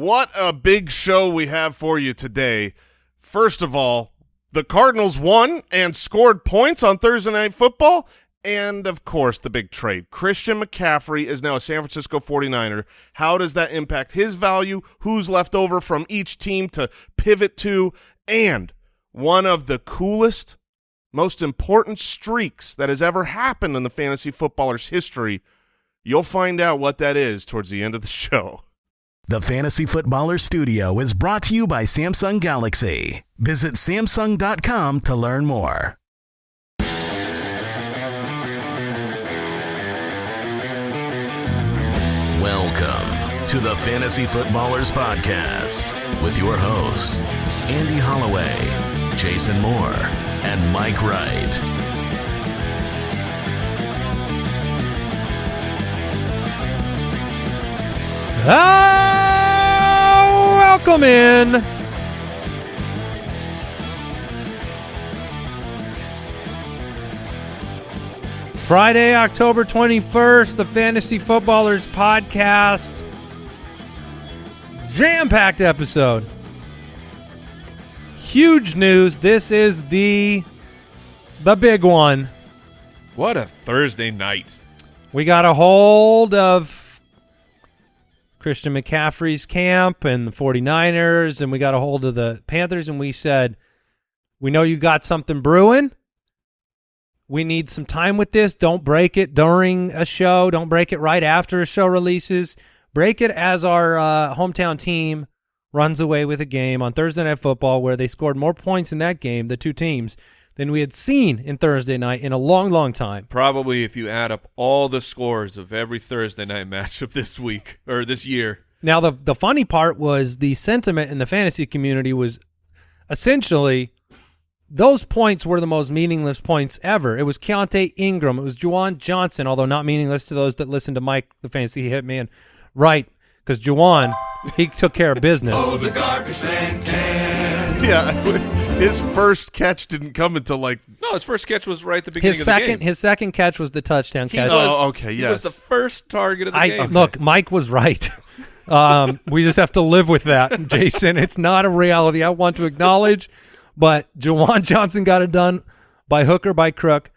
what a big show we have for you today. First of all, the Cardinals won and scored points on Thursday Night Football. And, of course, the big trade. Christian McCaffrey is now a San Francisco 49er. How does that impact his value? Who's left over from each team to pivot to? And one of the coolest, most important streaks that has ever happened in the fantasy footballer's history. You'll find out what that is towards the end of the show. The Fantasy Footballer Studio is brought to you by Samsung Galaxy. Visit Samsung.com to learn more. Welcome to the Fantasy Footballers Podcast with your hosts, Andy Holloway, Jason Moore, and Mike Wright. Ah, welcome in. Friday, October 21st, the Fantasy Footballers Podcast. Jam packed episode. Huge news. This is the the big one. What a Thursday night. We got a hold of Christian McCaffrey's camp and the 49ers, and we got a hold of the Panthers, and we said, We know you got something brewing. We need some time with this. Don't break it during a show. Don't break it right after a show releases. Break it as our uh, hometown team runs away with a game on Thursday Night Football where they scored more points in that game, the two teams, than we had seen in Thursday night in a long, long time. Probably if you add up all the scores of every Thursday night matchup this week or this year. Now, the the funny part was the sentiment in the fantasy community was essentially those points were the most meaningless points ever. It was Keaontay Ingram. It was Juwan Johnson, although not meaningless to those that listen to Mike, the fantasy hitman, right? Because Juwan, he took care of business. Oh, the garbage man can. Yeah, his first catch didn't come until like No, his first catch was right at the beginning his of the second game. his second catch was the touchdown He catch. was, Oh, okay, He yes. was the first target of the I game. look, Mike was right. um, we just have to live with that, Jason. It's not a reality I want to acknowledge, but Juwan Johnson got it done by hook or by crook.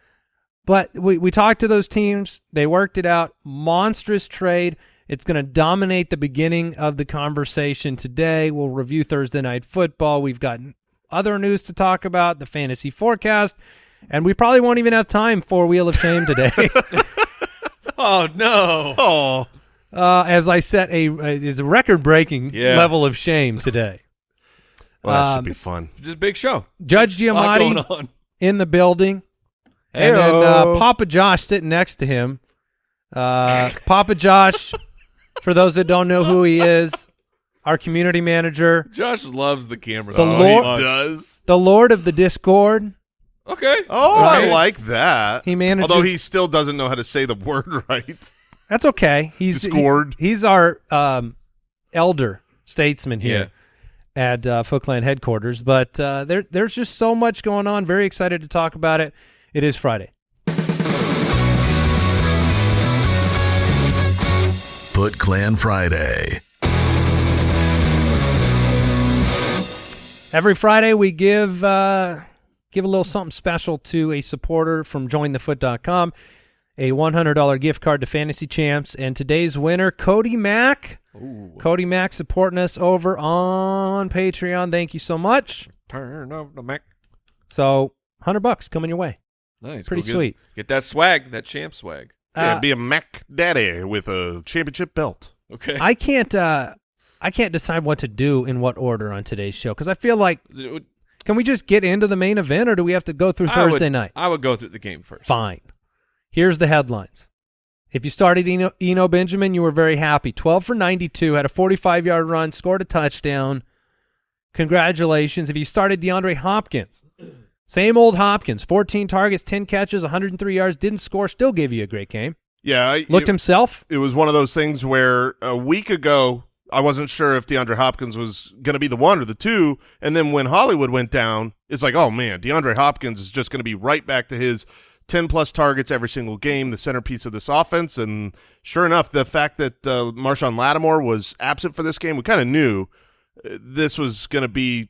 But we we talked to those teams. They worked it out. Monstrous trade. It's going to dominate the beginning of the conversation today. We'll review Thursday night football. We've got other news to talk about, the fantasy forecast, and we probably won't even have time for Wheel of Shame today. Oh no. oh uh, as I set a is a record breaking Yeah. level of shame today. well, that Um, should be fun. Just a big show. Judge A Giamatti in the building, and then uh, Papa Josh sitting next to him. Uh, Papa Josh, for those that don't know who he is, our community manager, Josh loves the camera. The so Lord- he does. the Lord of the Discord. Okay. Oh, I like that. He manages- although he still doesn't know how to say the word right. That's okay. He's Discord. he- he's our um, elder statesman here. Yeah. at uh, Foot Clan headquarters. But uh, there, there's just so much going on. Very excited to talk about it. It is Friday. Foot Clan Friday. Every Friday we give uh, give a little something special to a supporter from JoinTheFoot.com, a $100 gift card to Fantasy Champs, and today's winner, Cody Mack. Cody Mack supporting us over on Patreon. Thank you so much. Turn off the Mac. So, 100 bucks coming your way. Nice. Pretty Go get- sweet. Get that swag, that champ swag. Yeah, Uh, be a Mac Daddy with a championship belt. Okay. I can't uh, I can't decide what to do in what order on today's show because I feel like Can we just get into the main event, or do we have to go through I Thursday would, night? I would go through the game first. Fine. Here's the headlines. If you started Eno, Eno Benjamin, you were very happy. 12 for 92, had a 45 yard run, scored a touchdown. Congratulations. If you started DeAndre Hopkins, same old Hopkins, 14 targets, 10 catches, 103 yards, didn't score, still gave you a great game. Yeah, I- Looked it, himself. it was one of those things where a week ago I wasn't sure if DeAndre Hopkins was going to be the one or the two, and then when Hollywood went down, it's like, oh man, DeAndre Hopkins is just going to be right back to his 10 plus targets every single game, the centerpiece of this offense. And sure enough, the fact that uh, Marshon Lattimore was absent for this game, we kind of knew uh, this was going to be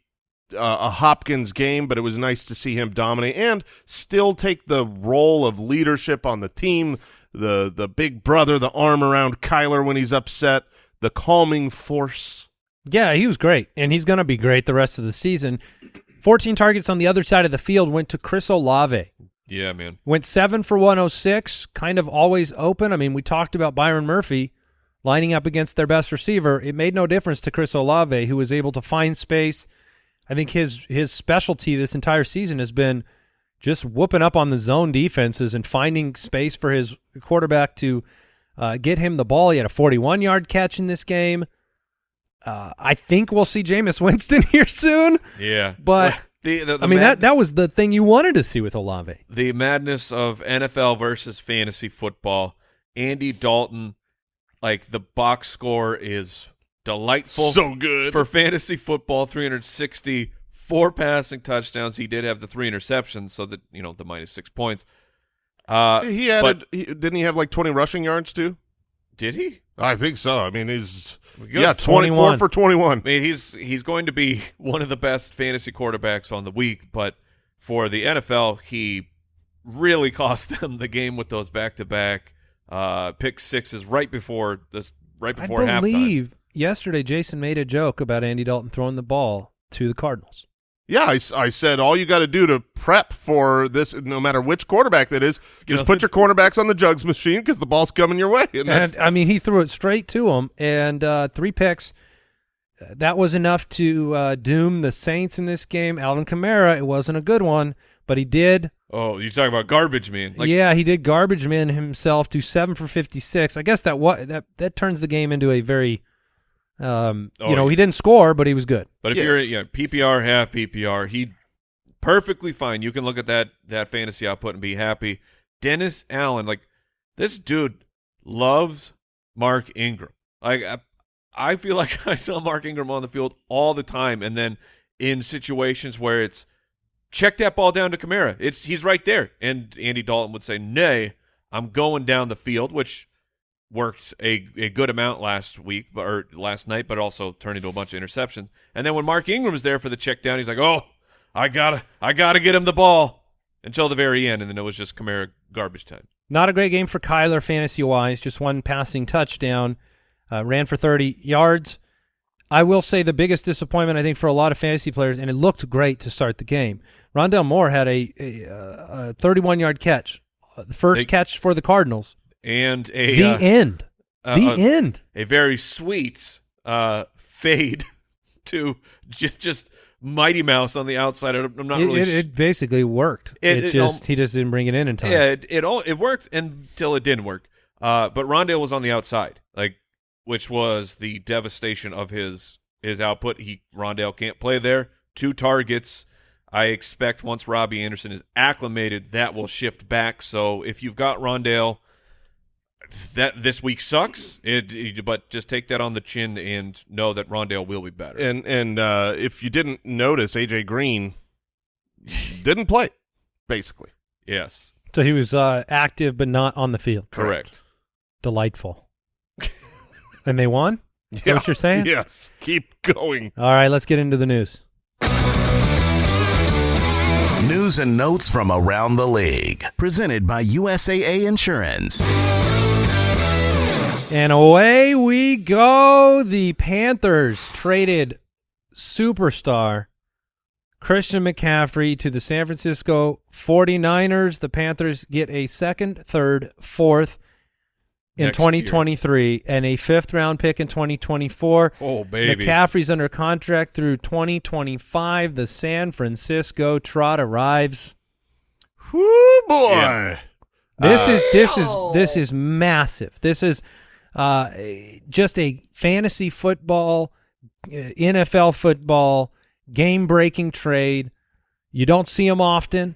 uh, a Hopkins game, but it was nice to see him dominate and still take the role of leadership on the team, the the big brother, the arm around Kyler when he's upset, the calming force. Yeah, he was great, and he's going to be great the rest of the season. 14 targets on the other side of the field went to Chris Olave. Yeah, man. Went seven for 106, kind of always open. I mean, we talked about Byron Murphy lining up against their best receiver. It made no difference to Chris Olave, who was able to find space. I think his his specialty this entire season has been just whooping up on the zone defenses and finding space for his quarterback to uh, get him the ball. He had a 41 yard catch in this game. Uh, I think we'll see Jameis Winston here soon. Yeah, But the, the, the I mean that that was the thing you wanted to see with Olave. the madness of NFL versus fantasy football. Andy Dalton, like the box score is delightful. So good. for fantasy football, Three hundred sixty four passing touchdowns. He did have the three interceptions, so that you know the minus six points. Uh, he had but he, didn't he have like 20 rushing yards too? did he? I think so. I mean, he's Good. yeah, 24 21. for 21. I mean, he's he's going to be one of the best fantasy quarterbacks on the week, but for the NFL, he really cost them the game with those back-to-back uh, pick sixes right before this, right I before halftime. believe yesterday Jason made a joke about Andy Dalton throwing the ball to the Cardinals. Yeah, I said all you got to do to prep for this, no matter which quarterback that is, just put your cornerbacks on the jugs machine because the ball's coming your way. And And I mean, he threw it straight to him, and uh, three picks. Uh, That was enough to uh, doom the Saints in this game. Alvin Kamara, it wasn't a good one, but he did. Oh, you talking about garbage man? Like, yeah, he did garbage man himself to seven for fifty six. I guess that what that that turns the game into a very, um, Oh, you know, yeah. he didn't score, but he was good. But if Yeah. you're yeah, PPR, half PPR, he perfectly fine. You can look at that that fantasy output and be happy. Dennis Allen, like this dude loves Mark Ingram. Like I, I feel like I saw Mark Ingram on the field all the time, and then in situations where it's check that ball down to Kamara, it's he's right there, and Andy Dalton would say, "Nay, I'm going down the field," which worked a, a good amount last week but- or last night, but also turned into a bunch of interceptions. And then when Mark Ingram's there for the check down, he's like, "Oh, I gotta I gotta get him the ball." Until the very end, and then it was just Kamara garbage time. Not a great game for Kyler fantasy wise. Just one passing touchdown. Uh, ran for 30 yards. I will say the biggest disappointment I think for a lot of fantasy players, and it looked great to start the game. Rondale Moore had a, a, uh, a 31 yard catch, uh, the first They- catch for the Cardinals. And a the uh, end. uh, the uh, end. a very sweet uh, fade to just, just Mighty Mouse on the outside. I'm not It, really. it, it basically worked. It- It, it just he just didn't bring it in in time. Yeah, it, it all it worked until it didn't work. Uh, but Rondale was on the outside, like which was the devastation of his his output. He Rondale can't play there. Two targets. I expect once Robbie Anderson is acclimated, that will shift back. So if you've got Rondale, that this week sucks. It, it- but just take that on the chin and know that Rondale will be better. and and uh, if you didn't notice, AJ Green didn't play, basically. yes, So he was uh, active but not on the field. correct. Delightful. and they won. Is that what you're saying? Yes. Keep going. All right, let's get into the news. News and notes from around the league. Presented by USAA Insurance. And away we go. The Panthers traded superstar Christian McCaffrey to the San Francisco 49ers. The Panthers get a second, third, fourth in Next year. 2023 and a fifth round pick in 2024. Oh baby, McCaffrey's under contract through 2025. The San Francisco trot arrives. Whoo, boy. Yeah. This is this is this is massive. This is uh, just a fantasy football, uh, NFL football, game breaking trade. You don't see them often,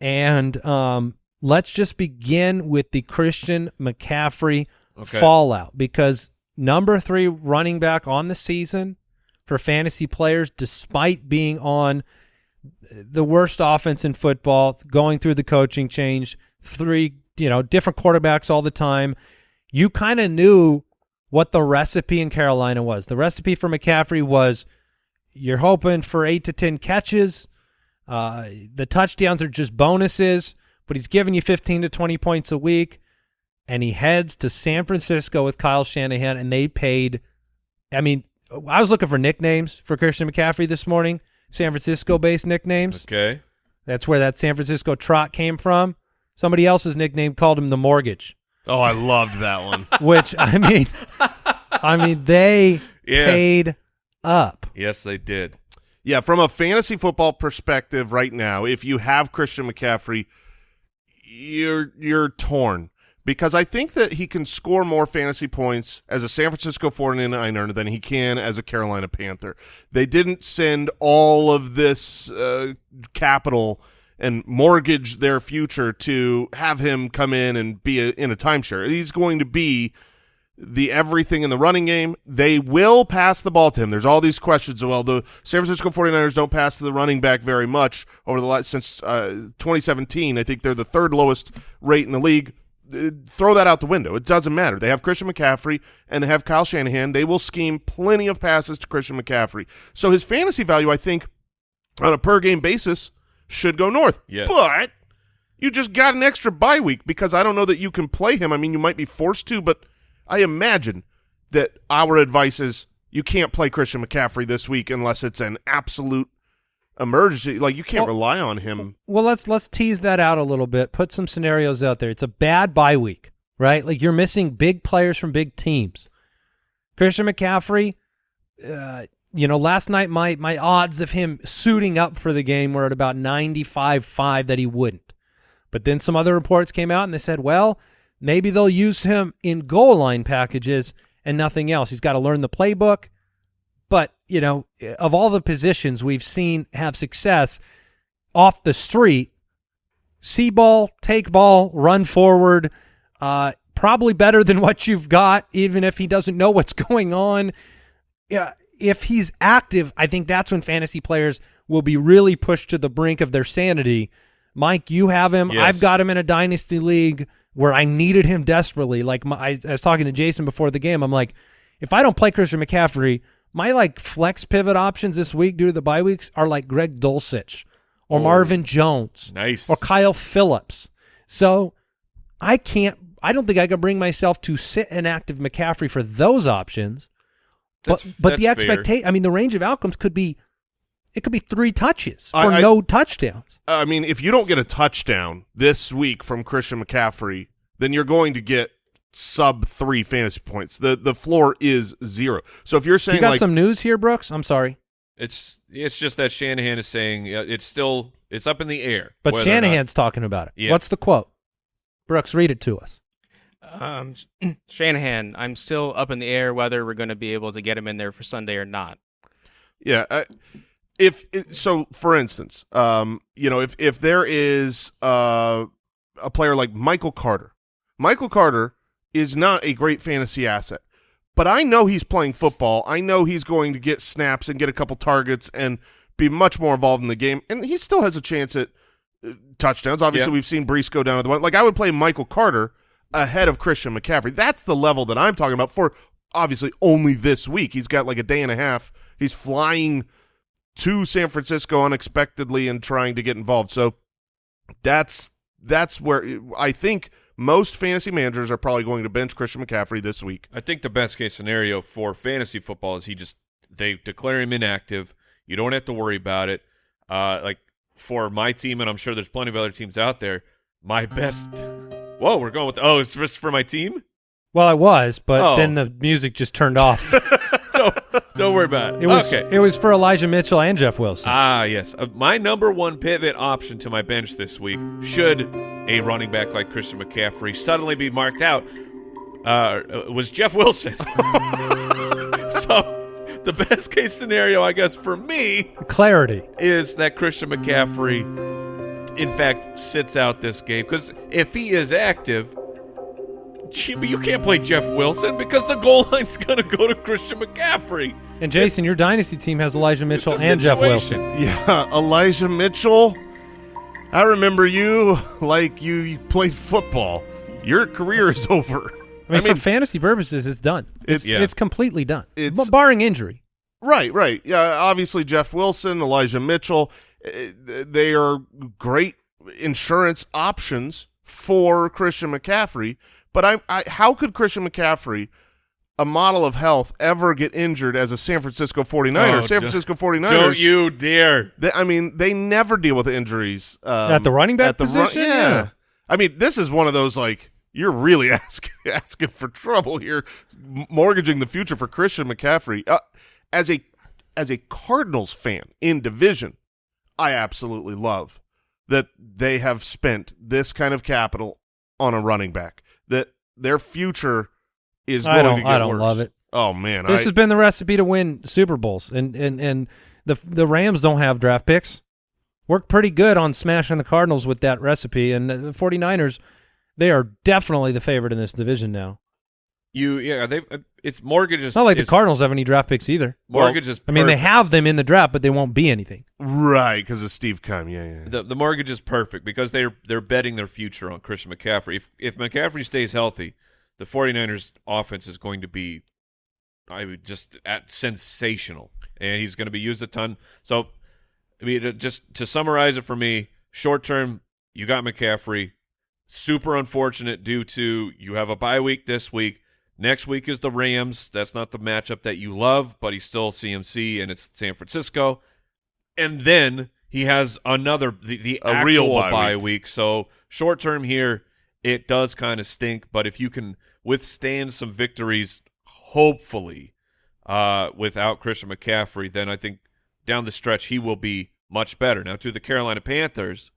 and um, let's just begin with the Christian McCaffrey Okay. fallout because number three running back on the season for fantasy players, despite being on the worst offense in football, going through the coaching change, three, you know, different quarterbacks all the time. You kind of knew what the recipe in Carolina was. The recipe for McCaffrey was you're hoping for eight to 10 catches. Uh, the touchdowns are just bonuses, but he's giving you 15 to 20 points a week. And he heads to San Francisco with Kyle Shanahan, and they paid. I mean, I was looking for nicknames for Christian McCaffrey this morning, San Francisco based nicknames. Okay. That's where that San Francisco trot came from. Somebody else's nickname called him the mortgage, Oh, I loved that one. which I mean, I mean they Yeah. paid up. Yes, they did. Yeah, from a fantasy football perspective right now, if you have Christian McCaffrey, you're you're torn because I think that he can score more fantasy points as a San Francisco 49er than he can as a Carolina Panther. They didn't send all of this uh, capital and mortgage their future to have him come in and be a, in a timeshare. He's going to be the everything in the running game. They will pass the ball to him. There's all these questions. Well, the San Francisco 49ers don't pass to the running back very much over the last since uh, 2017. I think they're the third lowest rate in the league. Uh, Throw that out the window. It doesn't matter. They have Christian McCaffrey and they have Kyle Shanahan. They will scheme plenty of passes to Christian McCaffrey. So his fantasy value, I think, on a per game basis, should go north. Yes. But you just got an extra bye week because I don't know that you can play him. I mean, you might be forced to, but I imagine that our advice is you can't play Christian McCaffrey this week unless it's an absolute emergency. Like you can't Well- rely on him. Well, let's let's tease that out a little bit. Put some scenarios out there. It's a bad bye week, right? Like you're missing big players from big teams. Christian McCaffrey, uh, you know, last night my my odds of him suiting up for the game were at about 95-5 that he wouldn't. But then some other reports came out and they said, well, maybe they'll use him in goal line packages and nothing else. He's got to learn the playbook. But, you know, of all the positions we've seen have success off the street, see ball, take ball, run forward, uh, probably better than what you've got, even if he doesn't know what's going on. Yeah, if he's active, I think that's when fantasy players will be really pushed to the brink of their sanity. Mike, you have him. Yes. I've got him in a dynasty league where I needed him desperately. Like my, I, I was talking to Jason before the game. I'm like, if I don't play Christian McCaffrey, my like flex pivot options this week due to the bye weeks are like Greg Dulcich or Oh. Marvin Jones Nice. or Kyle Phillips. So I can't. I don't think I can bring myself to sit an active McCaffrey for those options. But That's- but the expectation. I mean, the range of outcomes could be. It could be three touches I- for I- no touchdowns. I mean, if you don't get a touchdown this week from Christian McCaffrey, then you're going to get sub three fantasy points. The the floor is zero. So if you're saying You got like some news here, Brooks? I'm sorry, It's it's just that Shanahan is saying it's still it's up in the air. but whether or not- Shanahan's talking about it. Yeah. What's the quote? Brooks, read it to us. Um, Shanahan, I'm still up in the air whether we're going to be able to get him in there for Sunday or not. Yeah. I, if it, so, for instance, um, you know, if if there is uh, a player like Michael Carter, Michael Carter is not a great fantasy asset, but I know he's playing football. I know he's going to get snaps and get a couple targets and be much more involved in the game, and he still has a chance at uh, touchdowns. Obviously, Yeah. we've seen Breece go down to the one. Like I would play Michael Carter ahead of Christian McCaffrey. That's the level that I'm talking about for obviously only this week. He's got like a day and a half. He's flying to San Francisco unexpectedly and trying to get involved. So that's that's where I think most fantasy managers are probably going to bench Christian McCaffrey this week. I think the best case scenario for fantasy football is he just they declare him inactive. You don't have to worry about it. Uh, like for my team, and I'm sure there's plenty of other teams out there. My best. Whoa, we're going with. Oh, it's just for my team. Well, I was, but Oh. then the music just turned off. don't, don't worry about it. It was okay. it was for Elijah Mitchell and Jeff Wilson. Ah, yes. Uh, my number one pivot option to my bench this week, should a running back like Christian McCaffrey suddenly be marked out, uh, was Jeff Wilson. so, the best case scenario, I guess, for me Clarity. is that Christian McCaffrey, in fact, sits out this game. Because if he is active, gee, you can't play Jeff Wilson because the goal line's going to go to Christian McCaffrey. And Jason, your dynasty team has Elijah Mitchell It's a and Jeff. Wilson. Yeah, Elijah Mitchell. I remember you like you, you played football. Your career is over. I mean, for fantasy purposes, it's done. It's- It's yeah. it's completely done. It's- barring injury. Right, right. Yeah, obviously Jeff Wilson, Elijah Mitchell, they are great insurance options for Christian McCaffrey. But I, I how could Christian McCaffrey, a model of health, ever get injured as a San Francisco 49er? Oh, San don't- Francisco 49ers. Don't you dare. They, I mean, they never deal with injuries um, At the running back at the ru- position? yeah. Yeah. I mean, this is one of those like you're really asking asking for trouble here, m- mortgaging the future for Christian McCaffrey. Uh, as a as a Cardinals fan in division, I absolutely love that they have spent this kind of capital on a running back. That their future is going I don't to get I don't worse. love it. Oh man, This I, has been the recipe to win Super Bowls, and and and the the Rams don't have draft picks. Worked pretty good on smashing the Cardinals with that recipe, and the 49ers, they are definitely the favorite in this division now. You yeah, they it's mortgage is It's not like the Cardinals have any draft picks either. Mortgage is I mean, they have them in the draft, but they won't be anything. right because of Steve Keim. Yeah, yeah. the the mortgage is perfect because they're they're betting their future on Christian McCaffrey. If if McCaffrey stays healthy, the 49ers offense is going to be I would just at sensational. And he's going to be used a ton. So I mean just to summarize it for me, short term you got McCaffrey. Super unfortunate due to you have a bye week this week. Next week is the Rams. That's not the matchup that you love, but he's still CMC and it's San Francisco and then he has another the, the A actual real bye bye week. week. So short term here, it does kind of stink. But if you can withstand some victories, hopefully, uh, without Christian McCaffrey, then I think down the stretch he will be much better. Now to the Carolina Panthers,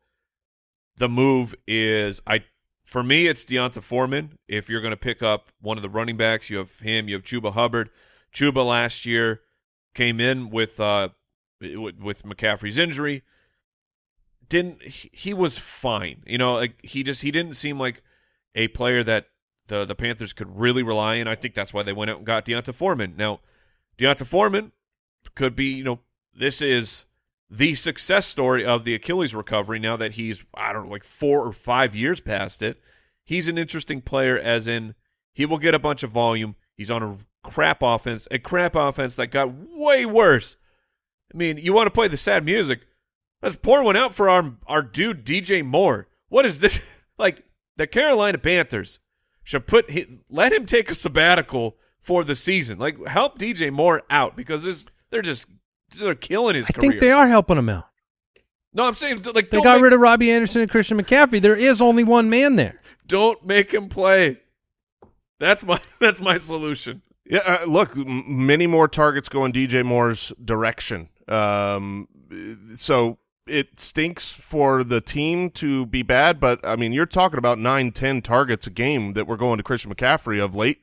the move is I for me it's D'Onta Foreman. If you're going to pick up one of the running backs, you have him. You have Chuba Hubbard. Chuba last year came in with uh with McCaffrey's injury. Didn't he, he was fine. You know, like he just he didn't seem like a player that the the Panthers could really rely on. I think that's why they went out and got D'Onta Foreman. Now, D'Onta Foreman could be, you know, this is the success story of the Achilles recovery now that he's I don't know like 4 or 5 years past it. He's an interesting player as in he will get a bunch of volume. He's on a crap offense, a crap offense that got way worse. I mean, you want to play the sad music? Let's pour one out for our our dude DJ Moore. What is this? like the Carolina Panthers should put let him take a sabbatical for the season. Like help DJ Moore out because this they're just they're killing his I career. think they are helping him out. No, I'm saying like They don't got make, rid of Robbie Anderson and Christian McCaffrey. There is only one man there. don't make him play. That's my that's my solution. Yeah, uh, look, m- many more targets go in DJ Moore's direction. Um, so it stinks for the team to be bad, but I mean, you're talking about nine, ten targets a game that we're going to Christian McCaffrey of late.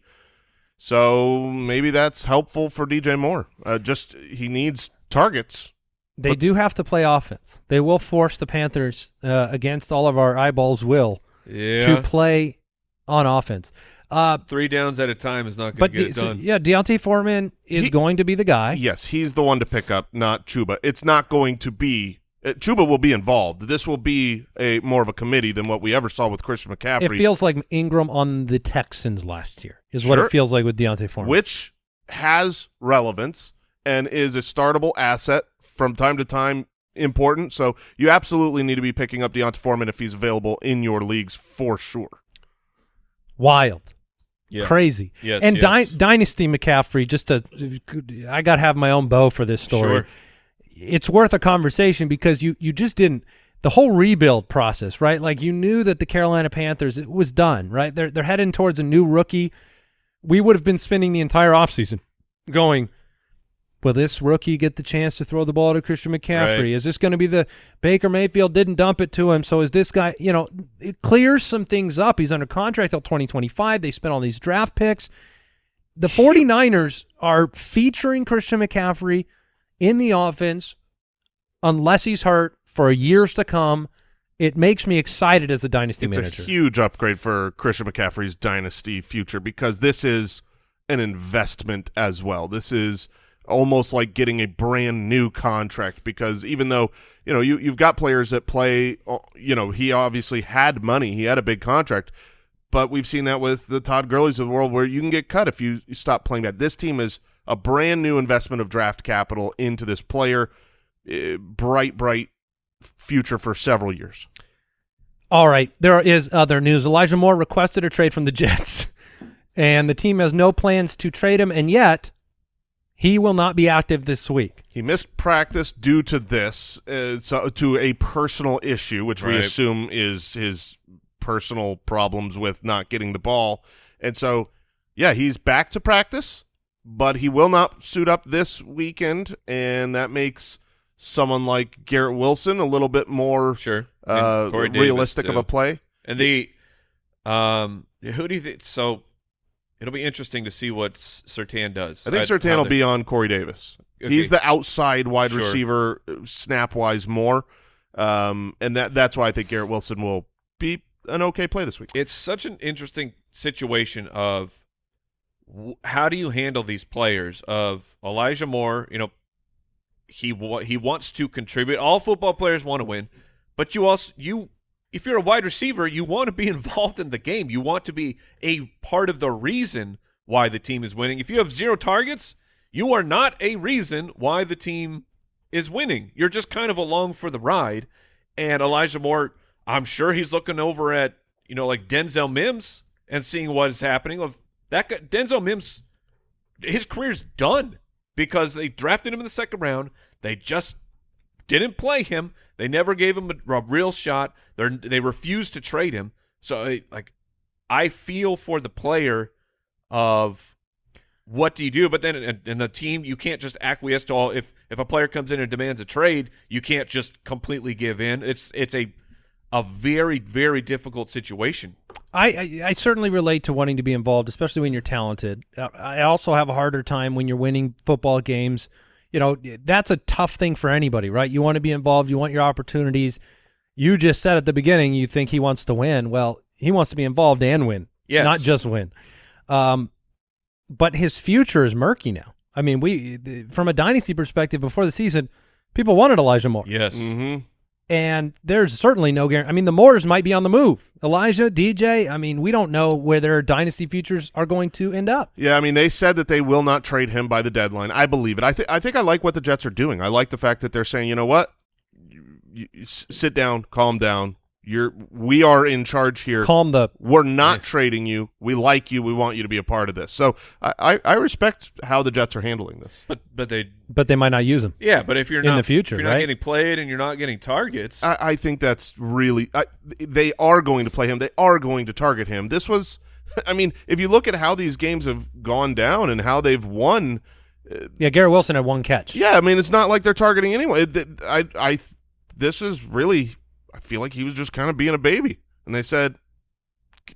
So maybe that's helpful for DJ Moore. Uh, just he needs targets. They do have to play offense. They will force the Panthers uh, against all of our eyeballs will Yeah. to play on offense. Uh, Three downs at a time is not going to get De- it so, done. yeah, D'Onta Foreman is He- going to be the guy. Yes, he's the one to pick up, not Chuba. It's not going to be. Uh, Chuba will be involved. This will be a more of a committee than what we ever saw with Christian McCaffrey. It feels like Ingram on the Texans last year is what it feels like with D'Onta Foreman. which has relevance and is a startable asset from time to time important. So you absolutely need to be picking up D'Onta Foreman if he's available in your leagues for sure. Wild. Yeah. Crazy. Yes, and Dy- Dynasty McCaffrey, just to, I got to have my own bow for this story. Sure. It's worth a conversation because you, you just didn't, the whole rebuild process, right? Like you knew that the Carolina Panthers, it was done, right? They're, they're heading towards a new rookie. We would have been spending the entire offseason going, will this rookie get the chance to throw the ball to Christian McCaffrey? Right. Is this going to be the Baker Mayfield didn't dump it to him? So is this guy, you know, it clears some things up. He's under contract till 2025. They spent all these draft picks. The 49ers are featuring Christian McCaffrey in the offense unless he's hurt for years to come. It makes me excited as a dynasty It's manager. a huge upgrade for Christian McCaffrey's dynasty future because this is an investment as well. This is almost like getting a brand new contract because even though you know you you've got players that play, uh, you know he obviously had money, he had a big contract, but we've seen that with the Todd Gurley's of the world where you can get cut if you, stop playing that. This team is a brand new investment of draft capital into this player, uh, bright bright future for several years. All right, there is other news. Elijah Moore requested a trade from the Jets, and the team has no plans to trade him, and yet he will not be active this week. He missed practice due to this, uh, so, to a personal issue, which we assume is his personal problems with not getting the ball. And so, yeah, he's back to practice, but he will not suit up this weekend, and that makes someone like Garrett Wilson a little bit more Sure. uh, And Corey realistic of a play. And the um, who do you think? So it'll be interesting to see what Sertan does. I think Sertan will be on Corey Davis. Okay. He's the outside wide Sure. receiver, snap wise more, um, and that that's why I think Garrett Wilson will be an okay play this week. It's such an interesting situation of w- how do you handle these players? Of Elijah Moore, you know, he wa- he wants to contribute. All football players want to win, but you also you if you're a wide receiver, you want to be involved in the game. You want to be a part of the reason why the team is winning. If you have zero targets, you are not a reason why the team is winning. You're just kind of along for the ride. And Elijah Moore, I'm sure he's looking over at you know like Denzel Mims and seeing what is happening. Of that guy, Denzel Mims, his career's done because they drafted him in the second round. They just didn't play him. They never gave him a, a real shot. They they refused to trade him. So I- like, I feel for the player of what do you do? But then in, in the team, you can't just acquiesce to all. If if a player comes in and demands a trade, you can't just completely give in. It's it's a a very very difficult situation. I, I, I certainly relate to wanting to be involved, especially when you're talented. I also have a harder time when you're winning football games. You know, that's a tough thing for anybody, right? You want to be involved, you want your opportunities. You just said at the beginning you think he wants to win. Well, he wants to be involved and win, Yes. not just win. Um, but his future is murky now. I mean, we from a dynasty perspective before the season, people wanted Elijah Moore. Yes. Mm-hmm. And there's certainly no guarantee. I mean, the Moores might be on the move. Elijah, DJ, I mean, we don't know where their dynasty futures are going to end up. Yeah, I mean, they said that they will not trade him by the deadline. I believe it. I think I think I like what the Jets are doing. I like the fact that they're saying, you know what, you, you, sit down, calm down. You're we are in charge here. Calm the We're not trading you. We like you. We want you to be a part of this. So I, I, I respect how the Jets are handling this. But but they but they might not use him. yeah. But if you're In not the future, if you're not getting played and you're not getting targets, I, I think that's really. I, they are going to play him. They are going to target him. This was. I mean, if you look at how these games have gone down and how they've won, uh, Yeah, Garrett Wilson had one catch. Yeah, I mean, it's not like they're targeting anyone. It- it- I, I, this is really. I feel like he was just kind of being a baby, and they said,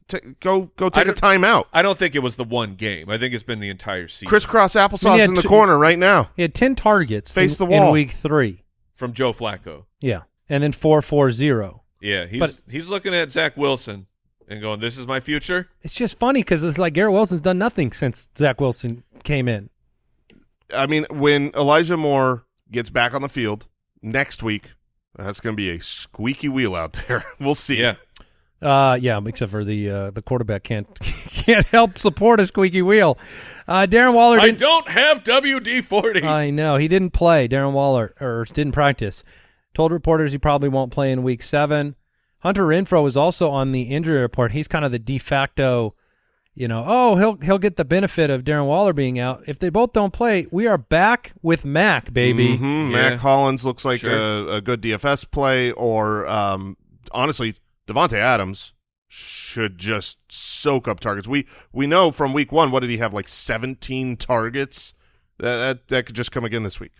"T- "Go, go take a timeout." I don't think it was the one game. I think it's been the entire season. Crisscross I mean, applesauce in the two- corner right now. He had 10 targets Face in, the wall. in week three. from Joe Flacco. Yeah. And then 440. Yeah, he's But- he's looking at Zach Wilson and going, "This is my future." It's just funny because it's like Garrett Wilson's done nothing since Zach Wilson came in. I mean, when Elijah Moore gets back on the field next week, that's going to be a squeaky wheel out there. we'll see. Yeah, Uh, yeah, except for the uh, the quarterback can't can't help support a squeaky wheel. Uh, Darren Waller I didn't. don't have WD forty. I know he didn't play. Darren Waller or didn't practice. Told reporters he probably won't play in Week Seven. Hunter Renfrow is also on the injury report. He's kind of the de facto, you know. Oh, he'll he'll get the benefit of Darren Waller being out. If they both don't play, we are back with Mac, baby. Mhm. Yeah. Mack Hollins looks like Sure. a, a good DFS play, or um, honestly, Davante Adams should just soak up targets. We we know from week one, what did he have? Like seventeen targets. That that, that could just come again this week.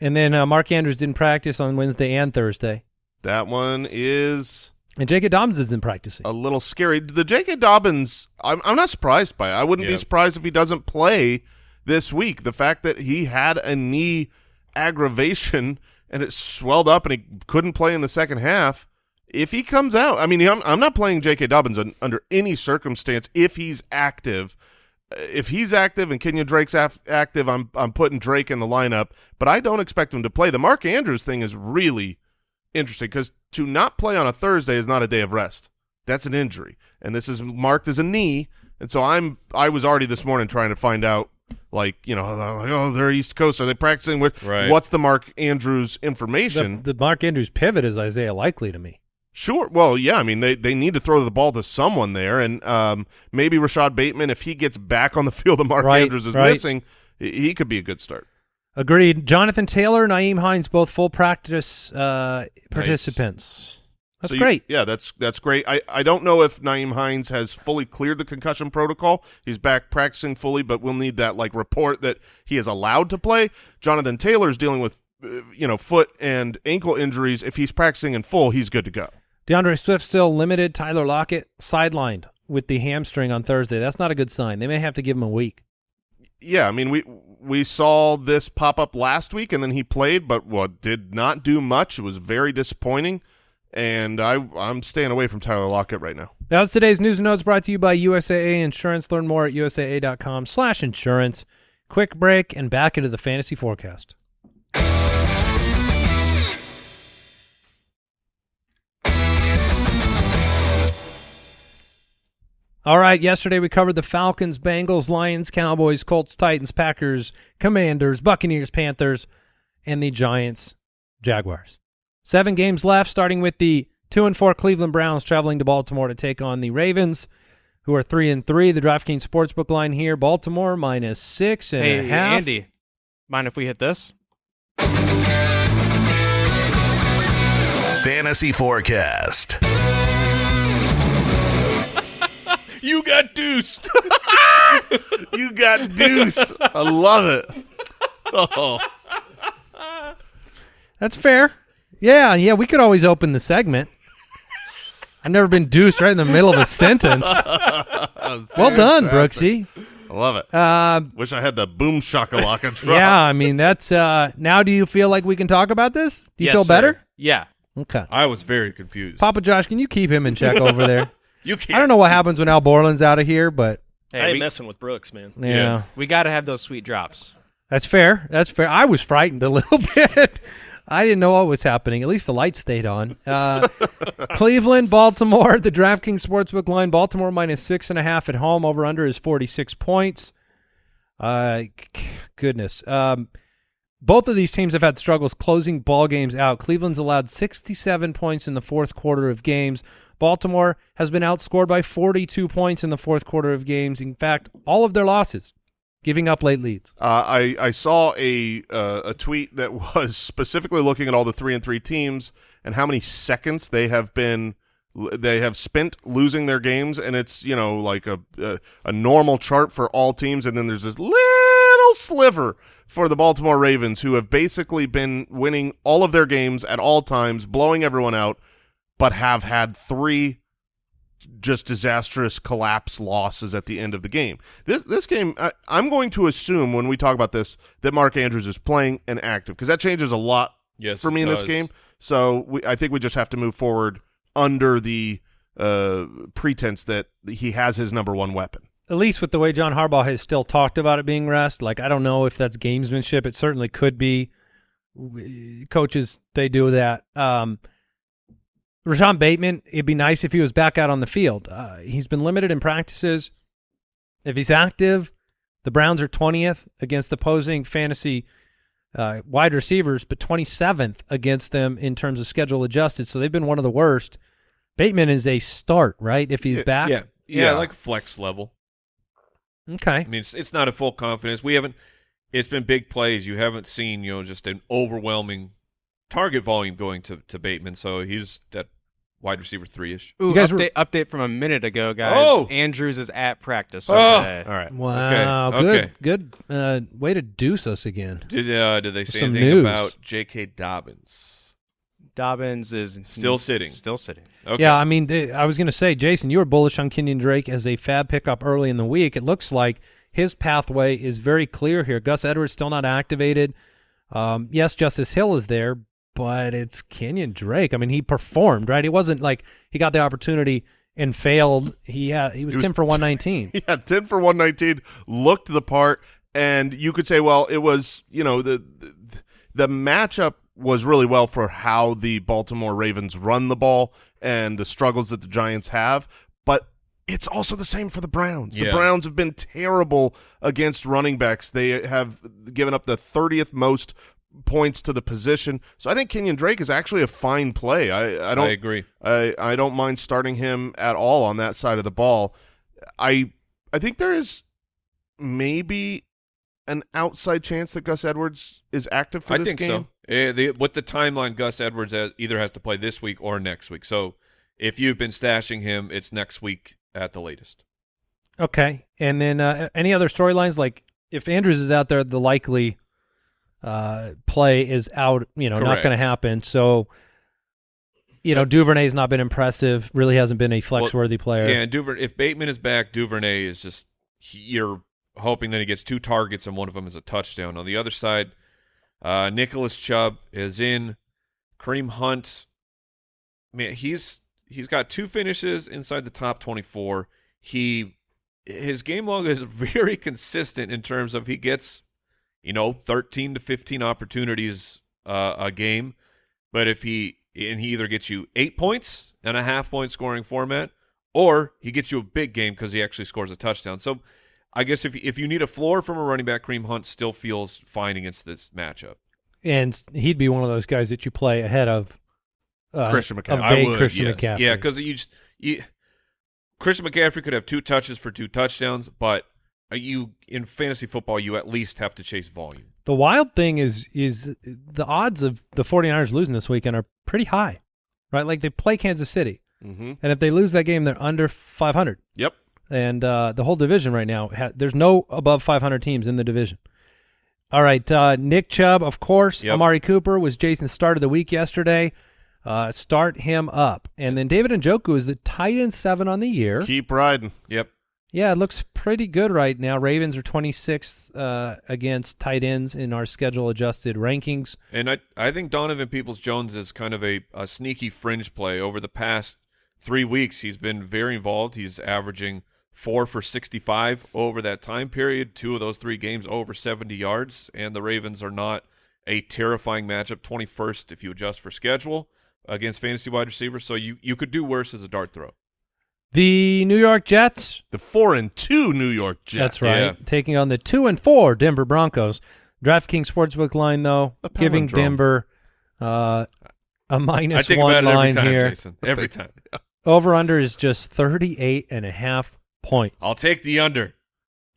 And then uh, Mark Andrews didn't practice on Wednesday and Thursday, That one is and J.K. Dobbins isn't practicing. a little scary. The J.K. Dobbins, I'm I'm not surprised by. It. I wouldn't be surprised if he doesn't play this week. The fact that he had a knee aggravation and it swelled up and he couldn't play in the second half. If he comes out, I mean, I'm, I'm not playing J.K. Dobbins un, under any circumstance if he's active. Uh, if he's active and Kenyan Drake's af- active, I'm I'm putting Drake in the lineup, but I don't expect him to play. The Mark Andrews thing is really interesting because to not play on a Thursday is not a day of rest. That's an injury, and this is marked as a knee. And so I'm I was already this morning trying to find out, like you know, like, oh they're East Coast, are they practicing with? Right. What's the Mark Andrews information? the Mark Andrews pivot is Isaiah Likely to me. Sure. Well, yeah. I mean, they they need to throw the ball to someone there, and um, maybe Rashod Bateman, if he gets back on the field, that Mark Right, Andrews is right. missing, he he could be a good start. Agreed. Jonathan Taylor, Nyheim Hines, both full practice uh, participants. That's So you- great. yeah, that's that's great. I, I don't know if Nyheim Hines has fully cleared the concussion protocol. He's back practicing fully, but we'll need that like report that he is allowed to play. Jonathan Taylor's dealing with uh, you know foot and ankle injuries. If he's practicing in full, he's good to go. D'Andre Swift still limited. Tyler Lockett sidelined with the hamstring on Thursday. That's not a good sign. They may have to give him a week. Yeah, I mean we we saw this pop up last week, and then he played, but what did not do much. It was very disappointing, and I I'm staying away from Tyler Lockett right now. That was today's news and notes brought to you by USAA Insurance. Learn more at usaa.com slash insurance. Quick break and back into the fantasy forecast. All right, yesterday we covered the Falcons, Bengals, Lions, Cowboys, Colts, Titans, Packers, Commanders, Buccaneers, Panthers, and the Giants, Jaguars. Seven games left, starting with the two and four Cleveland Browns traveling to Baltimore to take on the Ravens, who are three and three. The DraftKings Sportsbook line here: Baltimore minus six and a hey, half. Andy, mind if we hit this? Fantasy Forecast. You got deuced. You got deuced. I love it. Oh, That's fair. Yeah, yeah. We could always open the segment. I've never been deuced right in the middle of a sentence. Well done, Brooksy. I love it. Uh, Wish I had the boom shakalaka drop. yeah, I mean that's. Uh, now, do you feel like we can talk about this? Do you Yes, feel sir. better? Yeah. Okay. I was very confused. Papa Josh, can you keep him in check over there? You can't. I don't know what happens when Al Borland's out of here, but Hey, I ain't we, messing with Brooks, man. yeah, Yeah. we got to have those sweet drops. that's fair. That's fair. I was frightened a little bit. I didn't know what was happening. At least the light stayed on. Uh, Cleveland, Baltimore, the DraftKings Sportsbook line. Baltimore minus six and a half at home. Over under is 46 points. Uh, goodness. Um, both of these teams have had struggles closing ball games out. Cleveland's allowed 67 points in the fourth quarter of games. Baltimore has been outscored by 42 points in the fourth quarter of games. In fact, all of their losses giving up late leads. Uh, I I saw a uh, a tweet that was specifically looking at all the three and three teams and how many seconds they have been they have spent losing their games, and it's you know like a a, a normal chart for all teams, and then there's this little sliver for the Baltimore Ravens who have basically been winning all of their games at all times, blowing everyone out, but have had three just disastrous collapse losses at the end of the game. This this game, I, I'm going to assume when we talk about this that Mark Andrews is playing and active because that changes a lot Yes, for me in this game. So we, I think we just have to move forward under the uh, pretense that he has his number one weapon. At least with the way John Harbaugh has still talked about it being rest. Like I don't know if that's gamesmanship. It certainly could be. Coaches they do that. Um, Rashod Bateman. It'd be nice if he was back out on the field. Uh, he's been limited in practices. If he's active, the Browns are twentieth against opposing fantasy uh, wide receivers, but twenty seventh against them in terms of schedule adjusted. So they've been one of the worst. Bateman is a start, right? If he's Yeah, back. Yeah, yeah, Yeah. like flex level. Okay. I mean, it's, it's not a full confidence. We haven't. It's been big plays. You haven't seen, you know, just an overwhelming target volume going to to Bateman. So he's that wide receiver three ish. Ooh, You guys were- update, update from a minute ago, guys. Oh! Andrews is at practice. Oh! today. All right. Wow, Okay, good, okay. good uh, way to deuce us again. Did uh, did they say Some anything news. about J.K. Dobbins? Dobbins is Still sitting. Still sitting. Okay. Yeah, I mean, th- I was going to say, Jason, you were bullish on Kenyan Drake as a fab pickup early in the week. It looks like his pathway is very clear here. Gus Edwards still not activated. Um, yes, Justice Hill is there, but it's Kenyan Drake. I mean, he performed, right? It wasn't like he got the opportunity and failed. He had he was, was 10 for 119. Yeah, 10 for 119, looked the part, and you could say, well, it was, you know, the, the the matchup was really well for how the Baltimore Ravens run the ball and the struggles that the Giants have, but it's also the same for the Browns. The Browns have been terrible against running backs. They have given up the 30th most points to the position. So I think Kenyan Drake is actually a fine play. I, I don't I agree. I I don't mind starting him at all on that side of the ball. I I think there is maybe an outside chance that Gus Edwards is active for I this think game. so. Eh, the, with the timeline, Gus Edwards has, either has to play this week or next week. So if you've been stashing him, it's next week at the latest. Okay. And then uh, any other storylines? Like if Andrews is out there, the likely uh, play is out, you know, not going to happen. So, you know, Duvernay's not been impressive, really hasn't been a flex worthy player. Yeah, and Duver, if Bateman is back, Duvernay is just he, you're hoping that he gets two targets and one of them is a touchdown. On the other side, uh, Nicholas Chubb is in. Kareem Hunt, man, he's he's got two finishes inside the top 24. He his game log is very consistent in terms of he gets you know 13 to 15 opportunities uh, a game, but if he and he either gets you eight points and a half point scoring format, or he gets you a big game because he actually scores a touchdown. So I guess if if you need a floor from a running back, Kareem Hunt still feels fine against this matchup. And he'd be one of those guys that you play ahead of uh, Christian of McCaffrey. I would, Christian yes. McCaffrey. Yeah, because you just you, Christian McCaffrey could have two touches for two touchdowns, but you in fantasy football you at least have to chase volume. The wild thing is is the odds of the 49ers losing this weekend are pretty high, right? Like they play Kansas City, Mm-hmm. and if they lose that game, they're under 500. Yep. And uh, the whole division right now, ha- there's no above 500 teams in the division. All right, uh, Nick Chubb, of course. Yep. Amari Cooper was Jason's start of the week yesterday. Uh, start him up, and then David and Njoku is the tight end seven on the year. Keep riding. Yep. Yeah, it looks pretty good right now. Ravens are 26th uh, against tight ends in our schedule adjusted rankings. And I I think Donovan Peoples Jones is kind of a, a sneaky fringe play. Over the past three weeks, he's been very involved. He's averaging four for 65 over that time period. Two of those three games over 70 yards. And the Ravens are not a terrifying matchup. 21st if you adjust for schedule against fantasy wide receivers. So you, you could do worse as a dart throw. The New York Jets, The four and two New York Jets. that's right, Yeah. taking on the two and four Denver Broncos. DraftKings Sportsbook line, though, giving. Denver uh, a I minus think one about it every line time, here. Jason. Every time. Over under is just 38 and a half points. I'll take the under.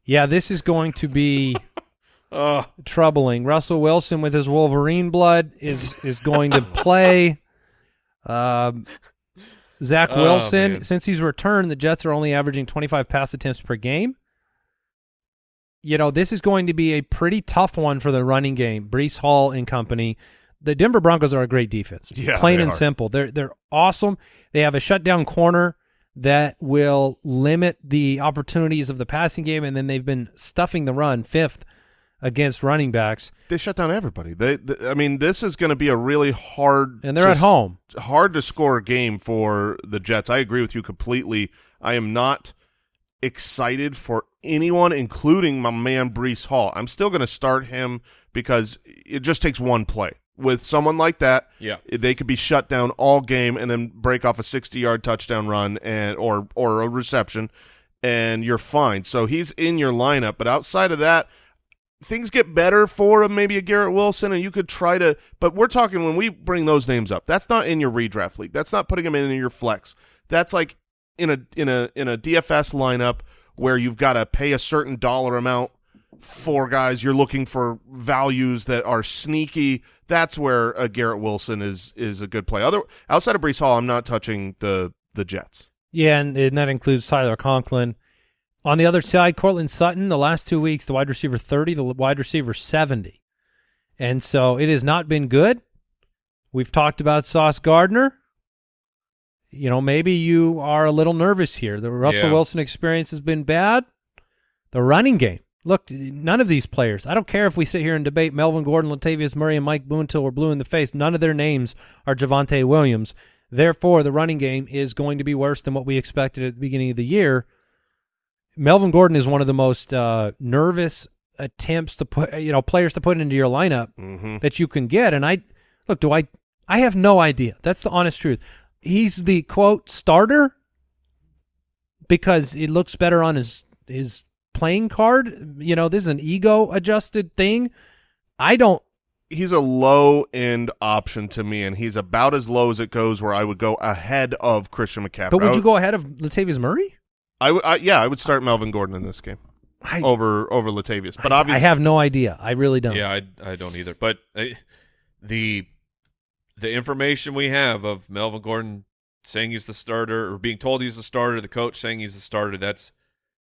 Yeah, this is going to be Oh, troubling. Russell Wilson with his Wolverine blood is is going to play. Um, Zach Oh, Wilson, man. since he's returned, the Jets are only averaging 25 pass attempts per game. You know, this is going to be a pretty tough one for the running game. Breece Hall and company. The Denver Broncos are a great defense. Yeah, plain and are. simple. They're they're awesome. They have a shutdown corner that will limit the opportunities of the passing game, and then they've been stuffing the run fifth against running backs, They shut down everybody. They, th I mean, this is going to be a really hard and they're to at home. hard to score a game for the Jets. I agree with you completely. I am not excited for anyone, including my man Breece Hall. I'm still going to start him because it just takes one play. With someone like that, yeah. they could be shut down all game and then break off a 60-yard touchdown run and or or a reception, and you're fine. So he's in your lineup. But outside of that, things get better for him, maybe a Garrett Wilson, and you could try to. But we're talking when we bring those names up. That's not in your redraft league. That's not putting them in your flex. That's like in a in a in a DFS lineup where you've got to pay a certain dollar amount for guys. You're looking for values that are sneaky. That's where a Garrett Wilson is is a good play. Other outside of Breece Hall, I'm not touching the the Jets. Yeah, and, and that includes Tyler Conklin. On the other side, Courtland Sutton, the last two weeks, the wide receiver 30, the wide receiver 70. And so it has not been good. We've talked about Sauce Gardner. You know, maybe you are a little nervous here. The Russell Yeah. Wilson experience has been bad. The running game. Look, none of these players. I don't care if we sit here and debate Melvin Gordon, Latavius Murray, and Mike Boone till we're blue in the face. None of their names are Javonte Williams. Therefore, the running game is going to be worse than what we expected at the beginning of the year. Melvin Gordon is one of the most uh, nervous attempts to put, you know, players to put into your lineup Mm-hmm. that you can get. And I look, do I? I have no idea. That's the honest truth. He's the quote starter because it looks better on his his playing card. You know, this is an ego adjusted thing. I don't. He's a low end option to me, and he's about as low as it goes. Where I would go ahead of Christian McCaffrey. But I would you go ahead of Latavius Murray? I, w- I- yeah, I would start Melvin Gordon in this game I, over over Latavius. But obviously, I have no idea. I really don't. Yeah, I I don't either. But uh, the the information we have of Melvin Gordon saying he's the starter or being told he's the starter, the coach saying he's the starter, that's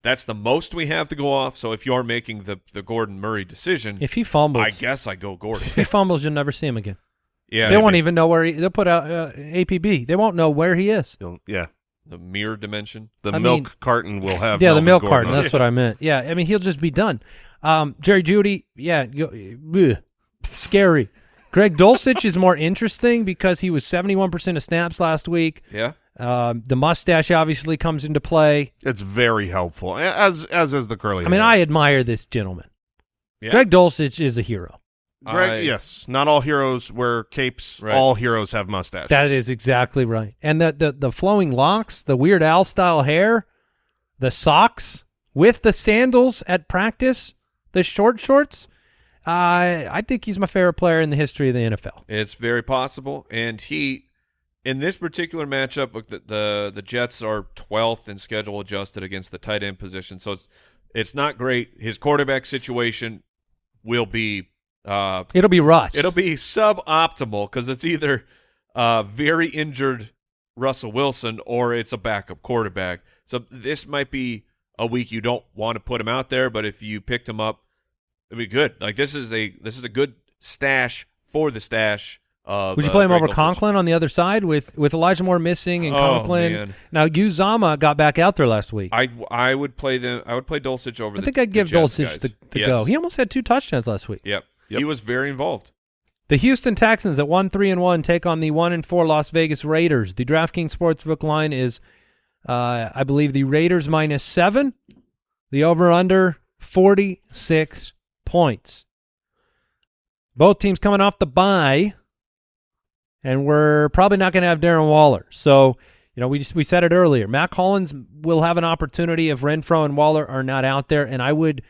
that's the most we have to go off. So if you're making the the Gordon Murray decision, If he fumbles, I guess I go Gordon. if he fumbles, you'll never see him again. yeah, they won't maybe even know where he. They'll put out uh, APB. They won't know where he is. You'll- yeah, the mirror dimension. the I milk mean- carton will have yeah, the milk Gordon carton. That's it. what I meant. Yeah, I mean he'll just be done. Um, Jerry Jeudy, yeah, go, ugh, scary. Greg Dulcich is more interesting because he was seventy-one percent of snaps last week. Yeah, Um, the mustache obviously comes into play. It's very helpful, as as is the curly. I mean. I admire this gentleman. yeah. Greg Dulcich is a hero. Greg, I- yes, not all heroes wear capes. Right. All heroes have mustaches. That is exactly right. And the, the the flowing locks, the Weird Al style hair, the socks with the sandals at practice, the short shorts. Uh, I think he's my favorite player in the history of the NFL. It's very possible, and he, in this particular matchup, look, the the, the Jets are 12th in schedule adjusted against the tight end position, so it's it's not great. His quarterback situation will be uh, It'll be Russ. it'll be suboptimal because it's either uh, very injured Russell Wilson or it's a backup quarterback. So this might be a week you don't want to put him out there, but if you picked him up, it'd be good. Like this is a this is a good stash for the stash. Of, Would you uh, play him over. Conklin on the other side with with Elijah Moore missing and Oh, Conklin? man. Now Uzomah got back out there last week. I, I would play the I would play Dulcich over. the, I think I'd give Dulcich guys. the, the Yes. go. He almost had two touchdowns last week. Yep. Yep. He was very involved. The Houston Texans at one three and one take on the one and four Las Vegas Raiders. The DraftKings Sportsbook line is, uh, I believe, the Raiders minus seven. The over under forty six points. Both teams coming off the bye, and we're probably not going to have Darren Waller. So, you know, we just we said it earlier. Mack Hollins will have an opportunity if Renfrow and Waller are not out there, and I would